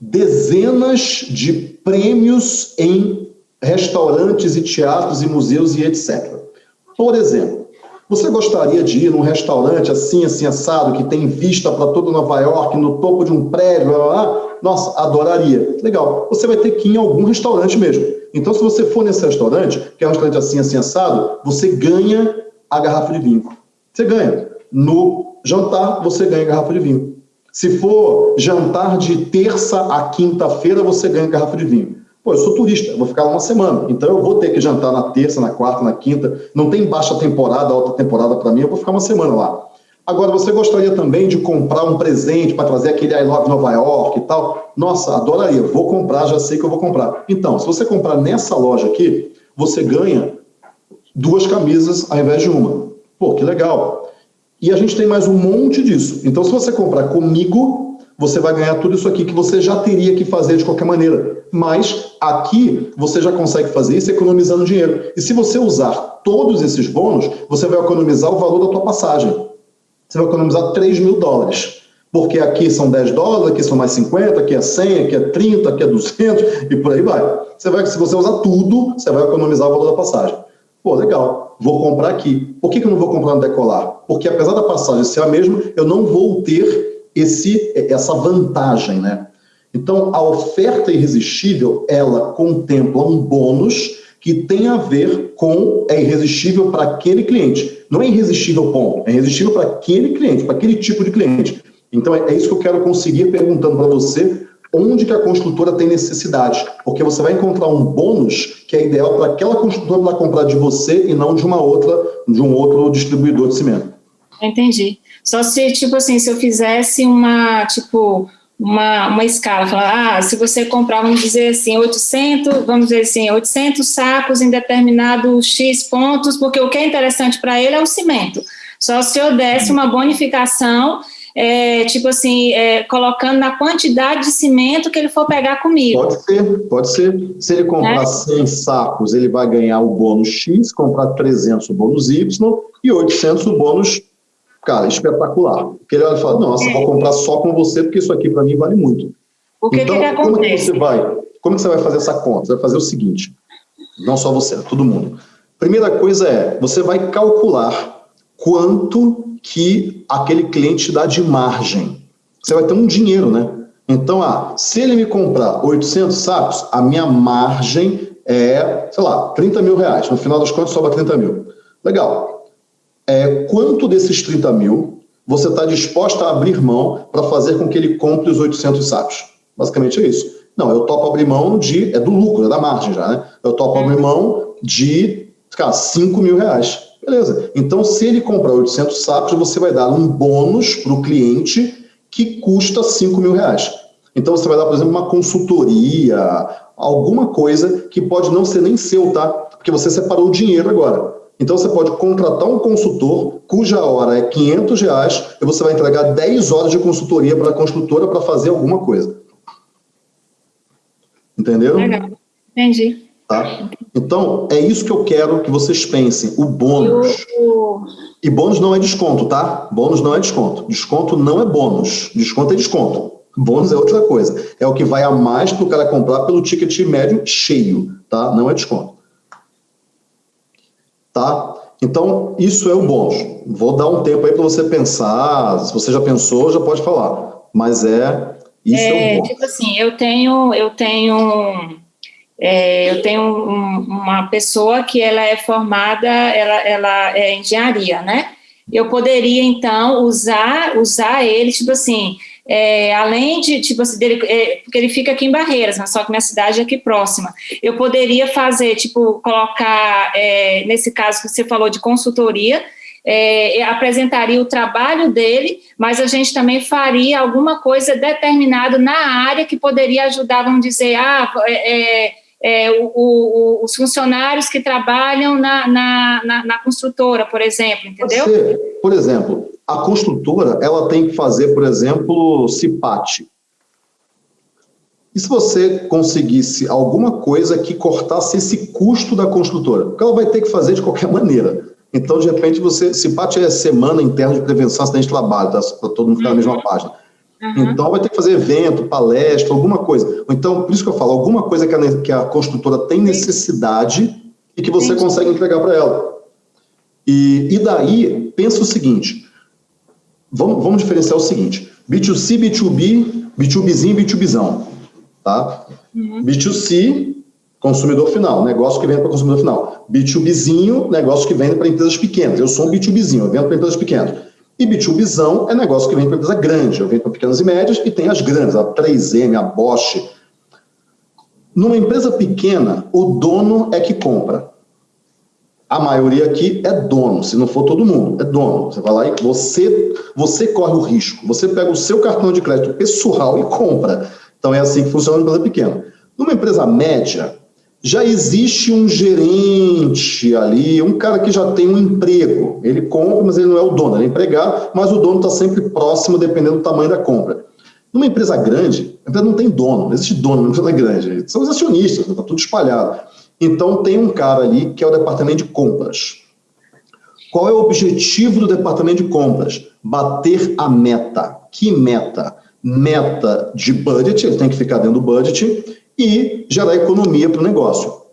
dezenas de prêmios em restaurantes e teatros e museus e etc. Por exemplo, você gostaria de ir num restaurante assim, assim, assado, que tem vista para todo Nova York, no topo de um prédio, blá, blá, blá? Nossa, adoraria. Legal. Você vai ter que ir em algum restaurante mesmo. Então, se você for nesse restaurante, que é um restaurante assim, assim, assado, você ganha a garrafa de vinho. Você ganha. No jantar, você ganha a garrafa de vinho. Se for jantar de terça a quinta-feira, você ganha garrafa de vinho. Pô, eu sou turista, vou ficar lá uma semana, então eu vou ter que jantar na terça, na quarta, na quinta. Não tem baixa temporada, alta temporada para mim, eu vou ficar uma semana lá. Agora, você gostaria também de comprar um presente para trazer aquele I Love Nova York e tal? Nossa, adoraria, vou comprar, já sei que eu vou comprar. Então, se você comprar nessa loja aqui, você ganha duas camisas ao invés de uma. Pô, que legal. E a gente tem mais um monte disso. Então, se você comprar comigo, você vai ganhar tudo isso aqui que você já teria que fazer de qualquer maneira. Mas aqui você já consegue fazer isso economizando dinheiro. E se você usar todos esses bônus, você vai economizar o valor da tua passagem. Você vai economizar 3 mil dólares. Porque aqui são 10 dólares, aqui são mais 50, aqui é 100, aqui é 30, aqui é 200 e por aí vai. Você vai se você usar tudo, você vai economizar o valor da passagem. Pô, legal, vou comprar aqui. Por que, que eu não vou comprar no Decolar? Porque apesar da passagem ser a mesma, eu não vou ter esse, essa vantagem, né? Então, a oferta irresistível, ela contempla um bônus que tem a ver com, é irresistível para aquele cliente. Não é irresistível ponto, é irresistível para aquele cliente, para aquele tipo de cliente. Então, é, é isso que eu quero conseguir perguntando para você onde que a construtora tem necessidade, porque você vai encontrar um bônus que é ideal para aquela construtora para comprar de você e não de uma outra, de um outro distribuidor de cimento. Entendi. Só se, tipo assim, se eu fizesse uma, tipo, uma, uma escala, falar, ah, se você comprar, vamos dizer assim, 800, vamos dizer assim, 800 sacos em determinado X pontos, porque o que é interessante para ele é o cimento. Só se eu desse uma bonificação é, tipo assim, é, colocando na quantidade de cimento que ele for pegar comigo. Pode ser, pode ser. Se ele comprar é? 100 sacos, ele vai ganhar o bônus X, comprar 300 o bônus Y e 800 o bônus, cara, espetacular. Porque ele vai falar, nossa, é. vou comprar só com você porque isso aqui para mim vale muito. O que então, que, que como que você vai, como que você vai fazer essa conta? Você vai fazer o seguinte, não só você, todo mundo. Primeira coisa é, você vai calcular quanto que aquele cliente dá de margem. Você vai ter um dinheiro, né? Então, ah, se ele me comprar 800 sacos, a minha margem é, sei lá, 30 mil reais. No final das contas, sobra 30 mil. Legal. É, quanto desses 30 mil você está disposta a abrir mão para fazer com que ele compre os 800 sacos? Basicamente é isso. Não, eu topo abrir mão de, é do lucro, é da margem já, né? Eu topo abrir mão de Cara, 5 mil reais. Beleza. Então, se ele comprar 800 sacos, você vai dar um bônus para o cliente que custa 5 mil reais. Então, você vai dar, por exemplo, uma consultoria, alguma coisa que pode não ser nem seu, tá? Porque você separou o dinheiro agora. Então, você pode contratar um consultor cuja hora é 500 reais e você vai entregar 10 horas de consultoria para a construtora para fazer alguma coisa. Entenderam? Legal. Entendi. Tá? Então, é isso que eu quero que vocês pensem, o bônus. E bônus não é desconto, tá? Bônus não é desconto. Desconto não é bônus. Desconto é desconto. Bônus é outra coisa. É o que vai a mais para o cara comprar pelo ticket médio cheio, tá? Não é desconto. Tá? Então, isso é o bônus. Vou dar um tempo aí para você pensar. Se você já pensou, já pode falar. Mas é... Isso é, é o bônus. Tipo assim, eu tenho... Eu tenho é, eu tenho um, uma pessoa que ela é formada, ela, ela é engenharia, né? Eu poderia, então, usar, usar ele, tipo assim, é, além de, tipo assim, dele, é, porque ele fica aqui em Barreiras, mas só que minha cidade é aqui próxima. Eu poderia fazer, tipo, colocar, é, nesse caso que você falou de consultoria, é, apresentaria o trabalho dele, mas a gente também faria alguma coisa determinada na área que poderia ajudar, vamos dizer, ah, é, é é, o, o, os funcionários que trabalham na, na, na, na construtora, por exemplo, entendeu? Você, por exemplo, a construtora ela tem que fazer, por exemplo, CIPAT. E se você conseguisse alguma coisa que cortasse esse custo da construtora? Porque ela vai ter que fazer de qualquer maneira. Então, de repente, você. CIPAT é Semana Interna de Prevenção a Acidente de Trabalho, tá? para todo mundo ficar na mesma uhum. página. Uhum. Então, vai ter que fazer evento, palestra, alguma coisa. Então, por isso que eu falo, alguma coisa que a, que a construtora tem necessidade e que você Entendi. consegue entregar para ela. E, e daí, pensa o seguinte, vamos, vamos diferenciar o seguinte, B2C, B2B, B2Bzinho e B2Bzão, tá? Uhum. B2C, consumidor final, negócio que vende para consumidor final. B2Bzinho, negócio que vende para empresas pequenas. Eu sou um B2Bzinho, eu vendo para empresas pequenas. E B2Bzão é negócio que vem para empresa grande, eu venho para pequenas e médias e tem as grandes, a 3M, a Bosch. Numa empresa pequena, o dono é que compra. A maioria aqui é dono, se não for todo mundo, é dono. Você vai lá e você, você corre o risco. Você pega o seu cartão de crédito pessoal e compra. Então é assim que funciona uma empresa pequena. Numa empresa média, já existe um gerente ali, um cara que já tem um emprego. Ele compra, mas ele não é o dono, ele é empregado, mas o dono está sempre próximo, dependendo do tamanho da compra. Numa empresa grande, a empresa não tem dono, não existe dono numa empresa grande. São os acionistas, está tudo espalhado. Então tem um cara ali que é o departamento de compras. Qual é o objetivo do departamento de compras? Bater a meta. Que meta? Meta de budget, ele tem que ficar dentro do budget, e gerar economia para o negócio.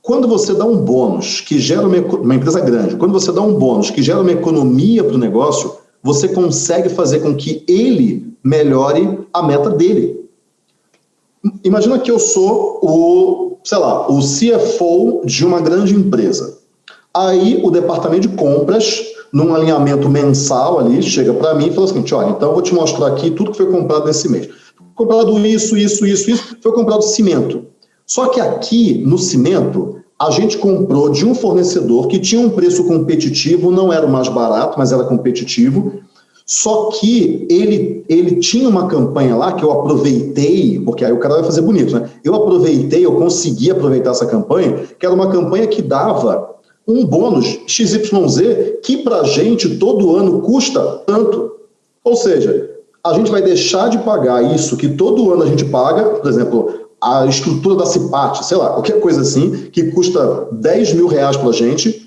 Quando você dá um bônus que gera uma, uma, empresa grande, quando você dá um bônus que gera uma economia para o negócio, você consegue fazer com que ele melhore a meta dele. Imagina que eu sou o, sei lá, o CFO de uma grande empresa. Aí o departamento de compras, num alinhamento mensal ali, chega para mim e fala o seguinte, olha, então eu vou te mostrar aqui tudo que foi comprado nesse mês comprado isso, isso, isso, isso, foi comprado cimento. Só que aqui, no cimento, a gente comprou de um fornecedor que tinha um preço competitivo, não era o mais barato, mas era competitivo, só que ele, ele tinha uma campanha lá que eu aproveitei, porque aí o cara vai fazer bonito, né? Eu aproveitei, eu consegui aproveitar essa campanha, que era uma campanha que dava um bônus XYZ que para gente todo ano custa tanto. Ou seja, a gente vai deixar de pagar isso que todo ano a gente paga, por exemplo, a estrutura da CIPAT, sei lá, qualquer coisa assim, que custa 10 mil reais para a gente,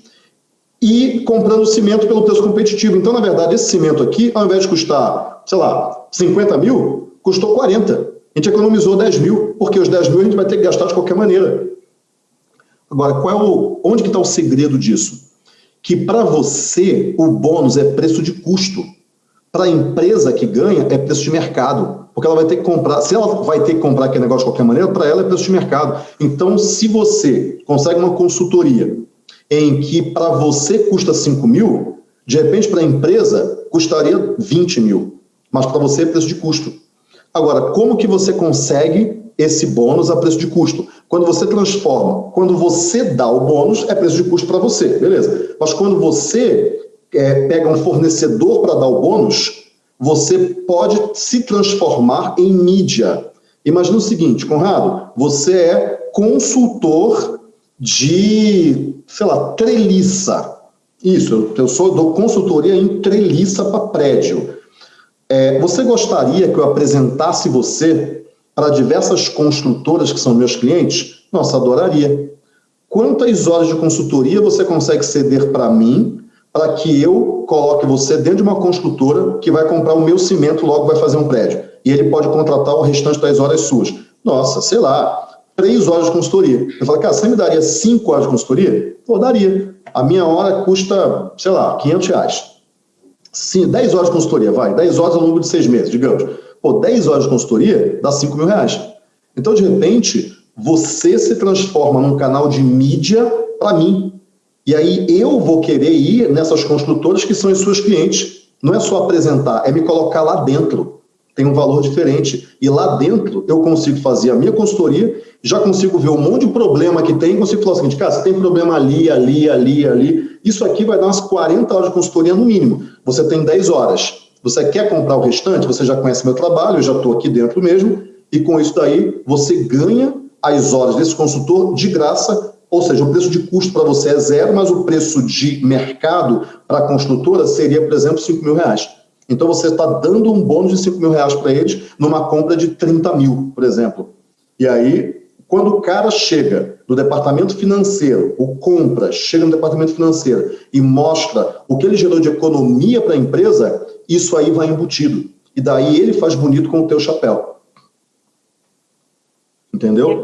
e comprando cimento pelo preço competitivo. Então, na verdade, esse cimento aqui, ao invés de custar, sei lá, 50 mil, custou 40. A gente economizou 10 mil, porque os 10 mil a gente vai ter que gastar de qualquer maneira. Agora, qual é o, onde que está o segredo disso? Que para você, o bônus é preço de custo para a empresa que ganha é preço de mercado, porque ela vai ter que comprar, se ela vai ter que comprar aquele negócio de qualquer maneira, para ela é preço de mercado. Então, se você consegue uma consultoria em que para você custa 5 mil, de repente para a empresa custaria 20 mil, mas para você é preço de custo. Agora, como que você consegue esse bônus a preço de custo. Quando você transforma, quando você dá o bônus, é preço de custo para você, beleza. Mas quando você é, pega um fornecedor para dar o bônus, você pode se transformar em mídia. Imagina o seguinte, Conrado, você é consultor de, sei lá, treliça. Isso, eu sou, dou consultoria em treliça para prédio. É, você gostaria que eu apresentasse você para diversas construtoras que são meus clientes? Nossa, adoraria. Quantas horas de consultoria você consegue ceder para mim para que eu coloque você dentro de uma construtora que vai comprar o meu cimento logo vai fazer um prédio? E ele pode contratar o restante das horas suas. Nossa, sei lá, três horas de consultoria. Eu falo, cara, você me daria cinco horas de consultoria? Pô, daria. A minha hora custa, sei lá, 500 reais. Sim, 10 horas de consultoria, vai. 10 horas ao longo de seis meses, digamos. Pô, 10 horas de consultoria dá 5 mil reais. Então, de repente, você se transforma num canal de mídia para mim. E aí eu vou querer ir nessas construtoras que são as suas clientes. Não é só apresentar, é me colocar lá dentro. Tem um valor diferente. E lá dentro eu consigo fazer a minha consultoria, já consigo ver um monte de problema que tem, consigo falar o seguinte, cara, você tem problema ali, ali, ali, ali. Isso aqui vai dar umas 40 horas de consultoria no mínimo. Você tem 10 horas. Você quer comprar o restante? Você já conhece meu trabalho, eu já estou aqui dentro mesmo, e com isso daí você ganha as horas desse consultor de graça, ou seja, o preço de custo para você é zero, mas o preço de mercado para a construtora seria, por exemplo, 5 mil reais. Então você está dando um bônus de 5 mil reais para eles numa compra de 30 mil, por exemplo. E aí, quando o cara chega do departamento financeiro, o compra, chega no departamento financeiro e mostra o que ele gerou de economia para a empresa, isso aí vai embutido. E daí ele faz bonito com o teu chapéu. Entendeu?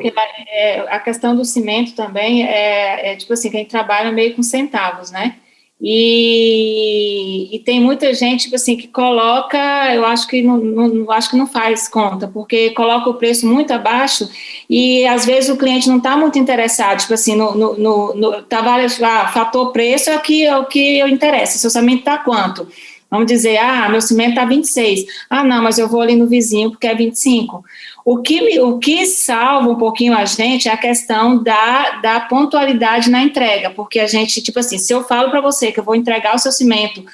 É, a questão do cimento também é, é, tipo assim, quem trabalha meio com centavos, né? E, e, tem muita gente, tipo assim, que coloca, eu acho que não, não, acho que não faz conta, porque coloca o preço muito abaixo e às vezes o cliente não está muito interessado, tipo assim, no, no, no, no tá ah, fator preço é o que, é o que eu interessa, seu orçamento está quanto? Vamos dizer, ah, meu cimento está 26. Ah, não, mas eu vou ali no vizinho porque é 25. O que, o que salva um pouquinho a gente é a questão da, da pontualidade na entrega, porque a gente, tipo assim, se eu falo para você que eu vou entregar o seu cimento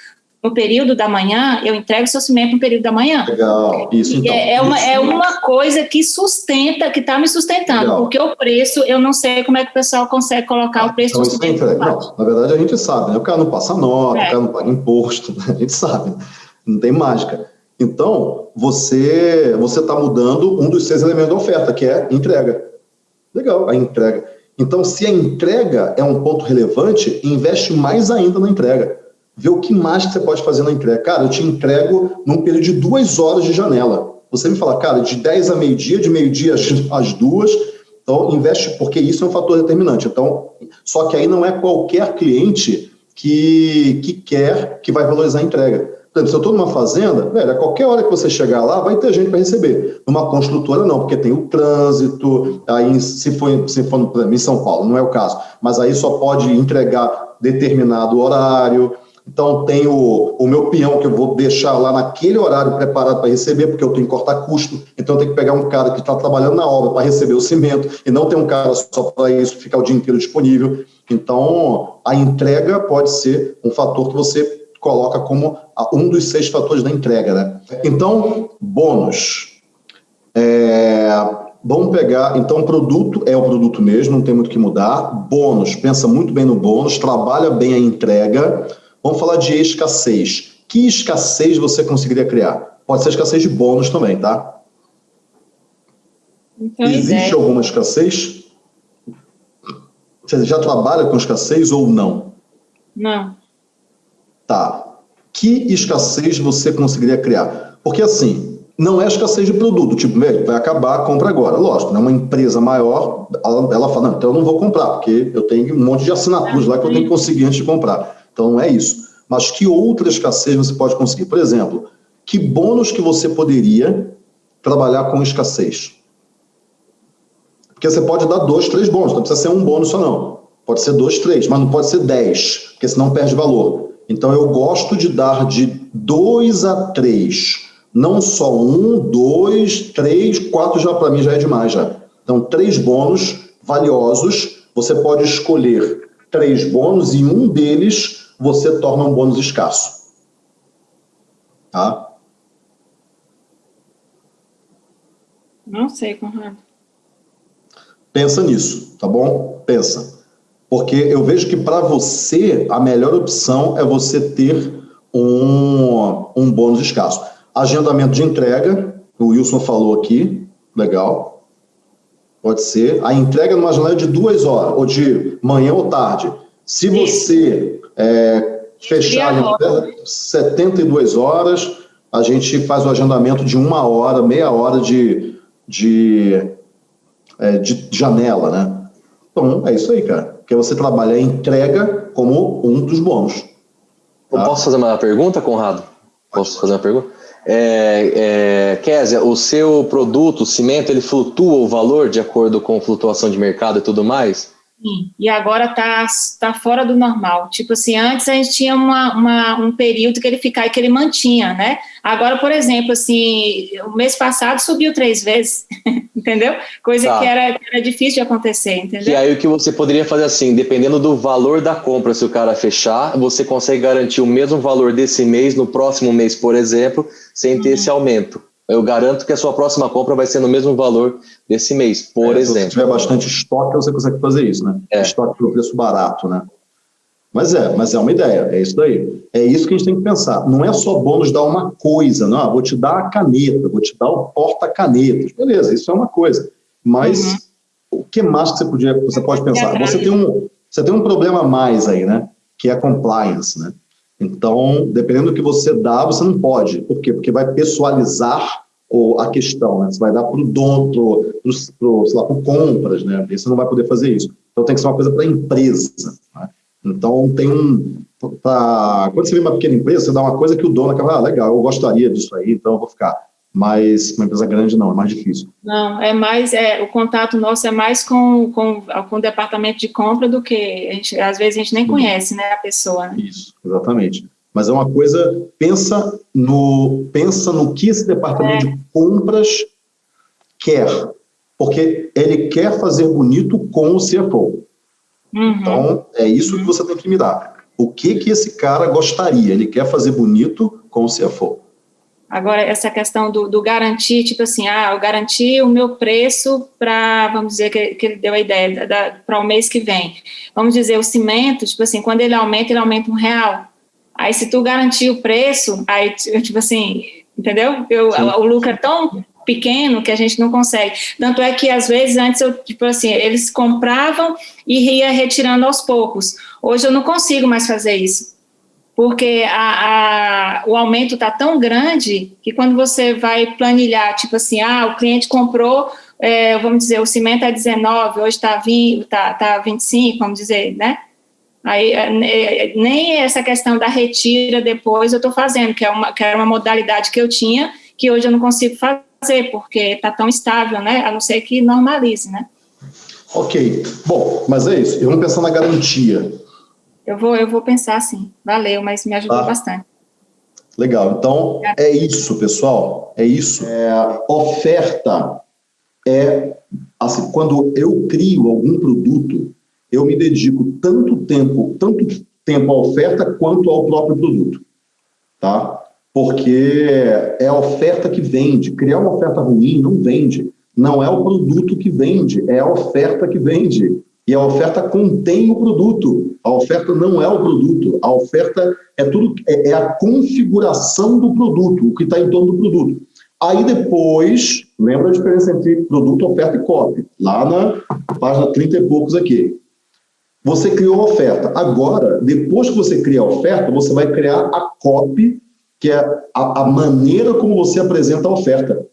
no período da manhã, eu entrego o seu cimento no período da manhã. Legal, isso então. É, é, uma, é uma coisa que sustenta, que está me sustentando, Legal. porque o preço, eu não sei como é que o pessoal consegue colocar o preço então, isso é. Não, na verdade, a gente sabe, né? o cara não passa nota, é. o cara não paga imposto, a gente sabe, não tem mágica. Então, você você está mudando um dos seis elementos da oferta, que é entrega. Legal, a entrega. Então, se a entrega é um ponto relevante, investe mais ainda na entrega ver o que mais que você pode fazer na entrega. Cara, eu te entrego num período de duas horas de janela. Você me fala, cara, de 10 a meio-dia, de meio-dia às duas, então investe, porque isso é um fator determinante. Então, só que aí não é qualquer cliente que, que quer, que vai valorizar a entrega. Por exemplo, se eu estou numa fazenda, velho, a qualquer hora que você chegar lá, vai ter gente para receber. Numa construtora, não, porque tem o trânsito, aí se for, se for em São Paulo, não é o caso, mas aí só pode entregar determinado horário, então, tem o, o meu peão que eu vou deixar lá naquele horário preparado para receber, porque eu tenho que cortar custo. Então, eu tenho que pegar um cara que está trabalhando na obra para receber o cimento e não ter um cara só para isso, ficar o dia inteiro disponível. Então, a entrega pode ser um fator que você coloca como um dos seis fatores da entrega. Né? Então, bônus. É, vamos pegar, então, produto é o produto mesmo, não tem muito o que mudar. Bônus, pensa muito bem no bônus, trabalha bem a entrega Vamos falar de escassez. Que escassez você conseguiria criar? Pode ser escassez de bônus também, tá? Então, Existe ideia. alguma escassez? Você já trabalha com escassez ou não? Não. Tá. Que escassez você conseguiria criar? Porque assim, não é escassez de produto, tipo, vai acabar, compra agora. Lógico, né? uma empresa maior, ela, ela fala, não, então eu não vou comprar, porque eu tenho um monte de assinaturas lá que eu tenho que conseguir antes de comprar. Então, é isso. Mas que outra escassez você pode conseguir? Por exemplo, que bônus que você poderia trabalhar com escassez? Porque você pode dar dois, três bônus, não precisa ser um bônus só não. Pode ser dois, três, mas não pode ser dez, porque senão perde valor. Então, eu gosto de dar de dois a três Não só um, dois, três, quatro já para mim já é demais já. Então, três bônus valiosos, você pode escolher três bônus e um deles você torna um bônus escasso. Tá? Não sei, Conrado. Pensa nisso, tá bom? Pensa. Porque eu vejo que para você a melhor opção é você ter um, um bônus escasso. Agendamento de entrega, o Wilson falou aqui, legal. Pode ser. A entrega numa janela de duas horas, ou de manhã ou tarde. Se você é, fechar em 72 horas, a gente faz o agendamento de uma hora, meia hora de, de, é, de janela, né? Então, é isso aí, cara. Porque você trabalha a entrega como um dos bônus. Tá? Posso fazer uma pergunta, Conrado? Posso fazer uma pergunta? É, é, Kézia, o seu produto, o cimento, ele flutua o valor de acordo com flutuação de mercado e tudo mais? Sim, e agora está tá fora do normal. Tipo assim, antes a gente tinha uma, uma, um período que ele ficava, que ele mantinha, né? Agora, por exemplo, assim, o mês passado subiu três vezes, entendeu? Coisa tá. que era, era difícil de acontecer, entendeu? E aí o que você poderia fazer assim, dependendo do valor da compra, se o cara fechar, você consegue garantir o mesmo valor desse mês no próximo mês, por exemplo, sem ter uhum. esse aumento eu garanto que a sua próxima compra vai ser no mesmo valor desse mês, por é, exemplo. Se tiver bastante estoque, você consegue fazer isso, né? É. Estoque pelo preço barato, né? Mas é, mas é uma ideia, é isso daí. É isso que a gente tem que pensar. Não é só bônus dar uma coisa, não, ah, vou te dar a caneta, vou te dar o porta-canetas. Beleza, isso é uma coisa. Mas uhum. o que mais que você, podia, você pode pensar? Você tem, um, você tem um problema a mais aí, né? Que é a compliance, né? Então, dependendo do que você dá, você não pode. Por quê? Porque vai pessoalizar a questão, né? Você vai dar para o dono, para o compras, né? E você não vai poder fazer isso. Então, tem que ser uma coisa para a empresa. Né? Então, tem um... Pra, quando você vê uma pequena empresa, você dá uma coisa que o dono acaba, ah, legal, eu gostaria disso aí, então eu vou ficar. Mas uma empresa grande não, é mais difícil. Não, é mais, é, o contato nosso é mais com, com, com o departamento de compra do que, gente, às vezes a gente nem conhece, né, a pessoa. Né? Isso, exatamente. Mas é uma coisa, pensa no, pensa no que esse departamento é. de compras quer, porque ele quer fazer bonito com o CFO. Uhum. Então, é isso uhum. que você tem que mirar. O que que esse cara gostaria? Ele quer fazer bonito com o CFO. Agora, essa questão do, do, garantir, tipo assim, ah, eu garanti o meu preço para, vamos dizer, que, que, ele deu a ideia, para o mês que vem. Vamos dizer, o cimento, tipo assim, quando ele aumenta, ele aumenta um real. Aí, se tu garantir o preço, aí, tipo assim, entendeu? Eu, o lucro é tão pequeno que a gente não consegue. Tanto é que, às vezes, antes, eu, tipo assim, eles compravam e ia retirando aos poucos. Hoje eu não consigo mais fazer isso porque a, a, o aumento está tão grande que quando você vai planilhar, tipo assim, ah, o cliente comprou, é, vamos dizer, o cimento é 19, hoje está 20, tá, tá 25, vamos dizer, né? Aí, é, é, nem essa questão da retira depois eu estou fazendo, que é uma, que era uma modalidade que eu tinha, que hoje eu não consigo fazer, porque está tão estável, né? A não ser que normalize, né? Ok. Bom, mas é isso. Eu vou pensar na garantia. Eu vou, eu vou pensar sim. Valeu, mas me ajudou tá. bastante. Legal. Então, é isso, pessoal. É isso. É, oferta é... Assim, quando eu crio algum produto, eu me dedico tanto tempo, tanto tempo à oferta quanto ao próprio produto. Tá? Porque é a oferta que vende. Criar uma oferta ruim não vende. Não é o produto que vende, é a oferta que vende. E a oferta contém o produto. A oferta não é o produto. A oferta é tudo é, é a configuração do produto, o que está em torno do produto. Aí depois, lembra a diferença entre produto, oferta e copy? Lá na página 30 e poucos aqui. Você criou a oferta. Agora, depois que você cria a oferta, você vai criar a copy, que é a, a maneira como você apresenta a oferta.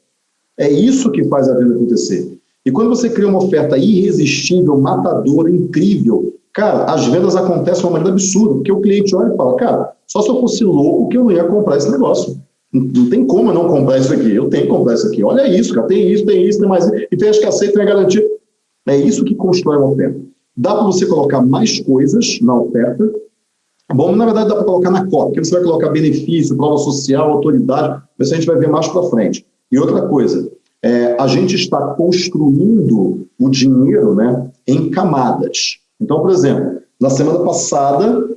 É isso que faz a venda acontecer. E quando você cria uma oferta irresistível, matadora, incrível, cara, as vendas acontecem de uma maneira absurda, porque o cliente olha e fala, cara, só se eu fosse louco que eu não ia comprar esse negócio. Não tem como eu não comprar isso aqui, eu tenho que comprar isso aqui. Olha isso, cara, tem isso, tem isso, tem mais isso, e tem a escassez, tem a garantia. É isso que constrói uma oferta. Dá para você colocar mais coisas na oferta Bom, na verdade, dá para colocar na cópia, porque você vai colocar benefício, prova social, autoridade, mas a gente vai ver mais para frente. E outra coisa, é, a gente está construindo o dinheiro né, em camadas. Então, por exemplo, na semana passada,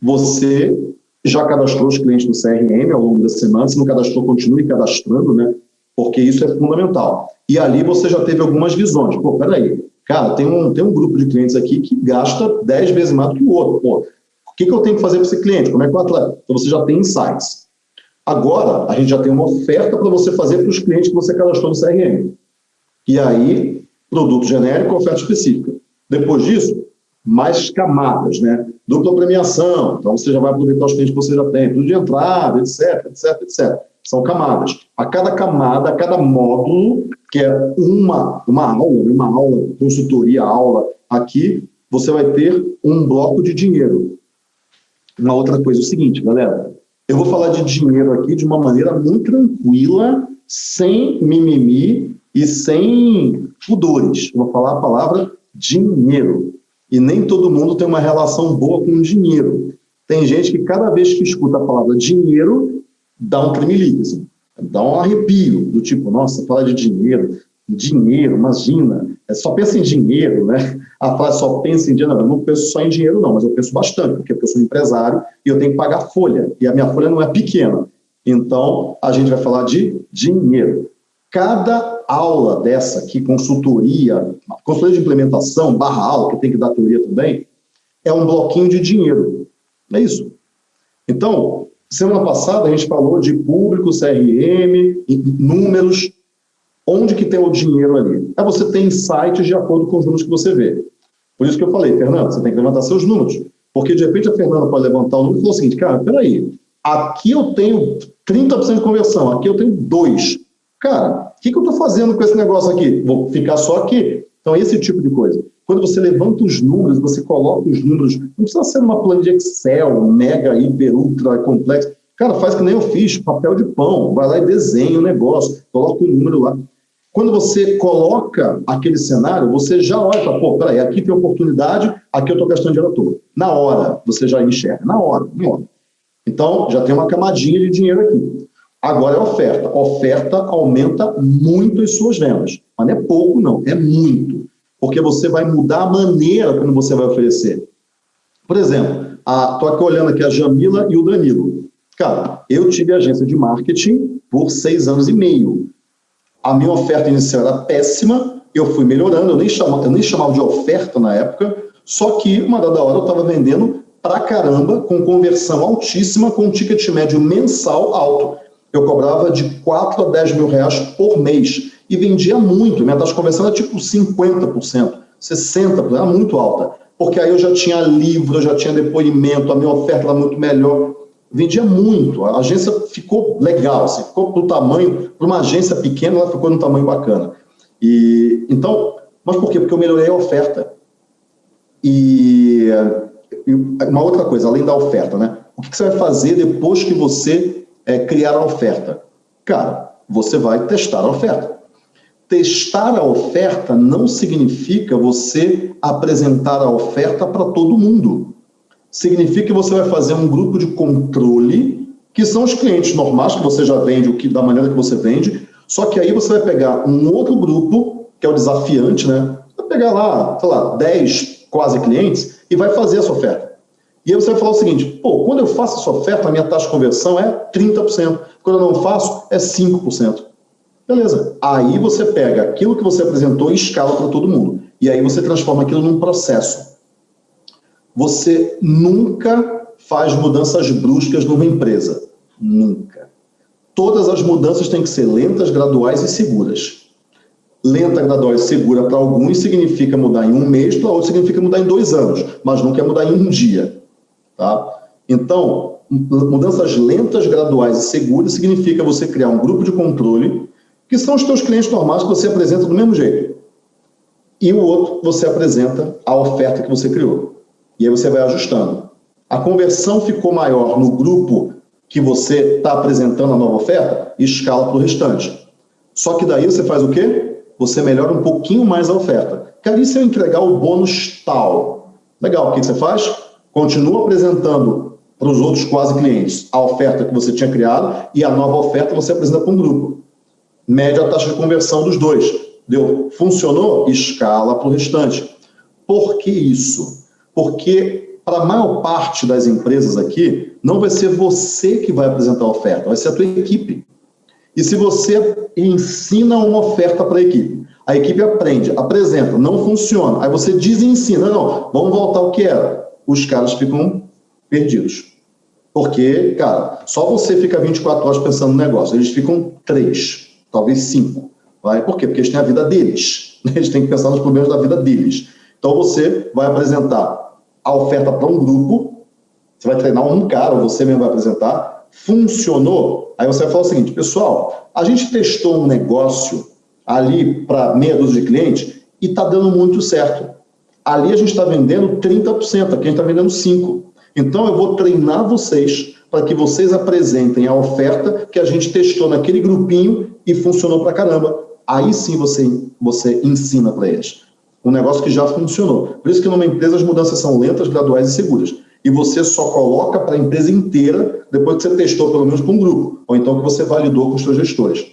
você já cadastrou os clientes no CRM ao longo da semana, se não cadastrou, continue cadastrando, né? Porque isso é fundamental. E ali você já teve algumas visões. Pô, peraí, cara, tem um, tem um grupo de clientes aqui que gasta 10 vezes mais do que o outro. Pô, o que, que eu tenho que fazer para esse cliente? Como é que eu atleta? Então você já tem insights. Agora, a gente já tem uma oferta para você fazer para os clientes que você cadastrou no CRM. E aí, produto genérico, oferta específica. Depois disso, mais camadas, né? Dupla premiação, então você já vai aproveitar os clientes que você já tem, tudo de entrada, etc, etc, etc. São camadas. A cada camada, a cada módulo, que é uma, uma aula, uma aula, consultoria, aula, aqui, você vai ter um bloco de dinheiro. Uma outra coisa é o seguinte, galera, eu vou falar de dinheiro aqui de uma maneira muito tranquila, sem mimimi e sem pudores. Vou falar a palavra dinheiro. E nem todo mundo tem uma relação boa com dinheiro. Tem gente que cada vez que escuta a palavra dinheiro, dá um tremelique, assim, dá um arrepio, do tipo, nossa, fala de dinheiro, dinheiro, imagina, é, só pensa em dinheiro, né? A frase só pensa em dinheiro, não, penso só em dinheiro não, mas eu penso bastante, porque eu sou empresário e eu tenho que pagar folha, e a minha folha não é pequena. Então, a gente vai falar de dinheiro. Cada aula dessa aqui, consultoria, consultoria de implementação, barra aula, que tem que dar teoria também, é um bloquinho de dinheiro. É isso. Então, semana passada a gente falou de público, CRM, números, onde que tem o dinheiro ali? É você tem insights de acordo com os números que você vê. Por isso que eu falei, Fernando, você tem que levantar seus números. Porque de repente a Fernanda pode levantar o número e falar o seguinte, cara, peraí, aqui eu tenho 30% de conversão, aqui eu tenho 2%. Cara, o que, que eu estou fazendo com esse negócio aqui? Vou ficar só aqui. Então, esse tipo de coisa. Quando você levanta os números, você coloca os números, não precisa ser uma planilha de Excel, mega, hiper, ultra complexo. Cara, faz que nem eu fiz, papel de pão, vai lá e desenha o negócio, coloca o número lá. Quando você coloca aquele cenário, você já olha para, pô, peraí, aqui tem oportunidade, aqui eu estou gastando dinheiro à toa. Na hora, você já enxerga, na hora, na hora. Então, já tem uma camadinha de dinheiro aqui. Agora é oferta. Oferta aumenta muito as suas vendas. Mas não é pouco, não, é muito. Porque você vai mudar a maneira como você vai oferecer. Por exemplo, estou aqui olhando aqui a Jamila e o Danilo. Cara, eu tive agência de marketing por seis anos e meio. A minha oferta inicial era péssima, eu fui melhorando, eu nem chamava, eu nem chamava de oferta na época, só que uma dada hora eu estava vendendo pra caramba, com conversão altíssima, com um ticket médio mensal alto eu cobrava de 4 a 10 mil reais por mês e vendia muito. Minha taxa de conversão era tipo 50%, 60%, era muito alta. Porque aí eu já tinha livro, eu já tinha depoimento, a minha oferta era muito melhor. Vendia muito, a agência ficou legal, assim, ficou do tamanho, para uma agência pequena, ela ficou no tamanho bacana. E, então, mas por quê? Porque eu melhorei a oferta. E, e uma outra coisa, além da oferta, né? O que, que você vai fazer depois que você é, criar a oferta? Cara, você vai testar a oferta. Testar a oferta não significa você apresentar a oferta para todo mundo. Significa que você vai fazer um grupo de controle, que são os clientes normais que você já vende, o que da maneira que você vende, só que aí você vai pegar um outro grupo, que é o desafiante, né? Vai pegar lá, sei lá, 10 quase clientes e vai fazer essa oferta. E aí você vai falar o seguinte, pô, quando eu faço essa oferta, a minha taxa de conversão é 30%. Quando eu não faço, é 5%. Beleza. Aí você pega aquilo que você apresentou e escala para todo mundo. E aí você transforma aquilo num processo. Você nunca faz mudanças bruscas numa empresa. Nunca. Todas as mudanças têm que ser lentas, graduais e seguras. Lenta, gradual e segura para alguns significa mudar em um mês, para outros significa mudar em dois anos, mas nunca é mudar em um dia. Tá? Então, mudanças lentas, graduais e seguras significa você criar um grupo de controle, que são os teus clientes normais que você apresenta do mesmo jeito. E o outro, você apresenta a oferta que você criou. E aí você vai ajustando. A conversão ficou maior no grupo que você está apresentando a nova oferta, escala para o restante. Só que daí você faz o quê? Você melhora um pouquinho mais a oferta. Cara, e se eu entregar o bônus tal? Legal, o que você faz? continua apresentando para os outros quase clientes a oferta que você tinha criado e a nova oferta você apresenta para um grupo. Mede a taxa de conversão dos dois. Deu? Funcionou? Escala para o restante. Por que isso? Porque para a maior parte das empresas aqui, não vai ser você que vai apresentar a oferta, vai ser a tua equipe. E se você ensina uma oferta para a equipe, a equipe aprende, apresenta, não funciona, aí você desensina, não, vamos voltar ao que era. Os caras ficam perdidos. Porque, cara, só você fica 24 horas pensando no negócio, eles ficam três, talvez cinco. Vai? Por quê? Porque eles têm a vida deles. Eles têm que pensar nos problemas da vida deles. Então você vai apresentar a oferta para um grupo, você vai treinar um cara, ou você mesmo vai apresentar, funcionou, aí você vai falar o seguinte, pessoal, a gente testou um negócio ali para meia dúzia de clientes e está dando muito certo. Ali a gente está vendendo 30%, aqui a gente está vendendo 5%. Então eu vou treinar vocês para que vocês apresentem a oferta que a gente testou naquele grupinho e funcionou para caramba. Aí sim você, você ensina para eles. Um negócio que já funcionou. Por isso que numa empresa as mudanças são lentas, graduais e seguras. E você só coloca para a empresa inteira depois que você testou pelo menos com um grupo, ou então que você validou com os seus gestores.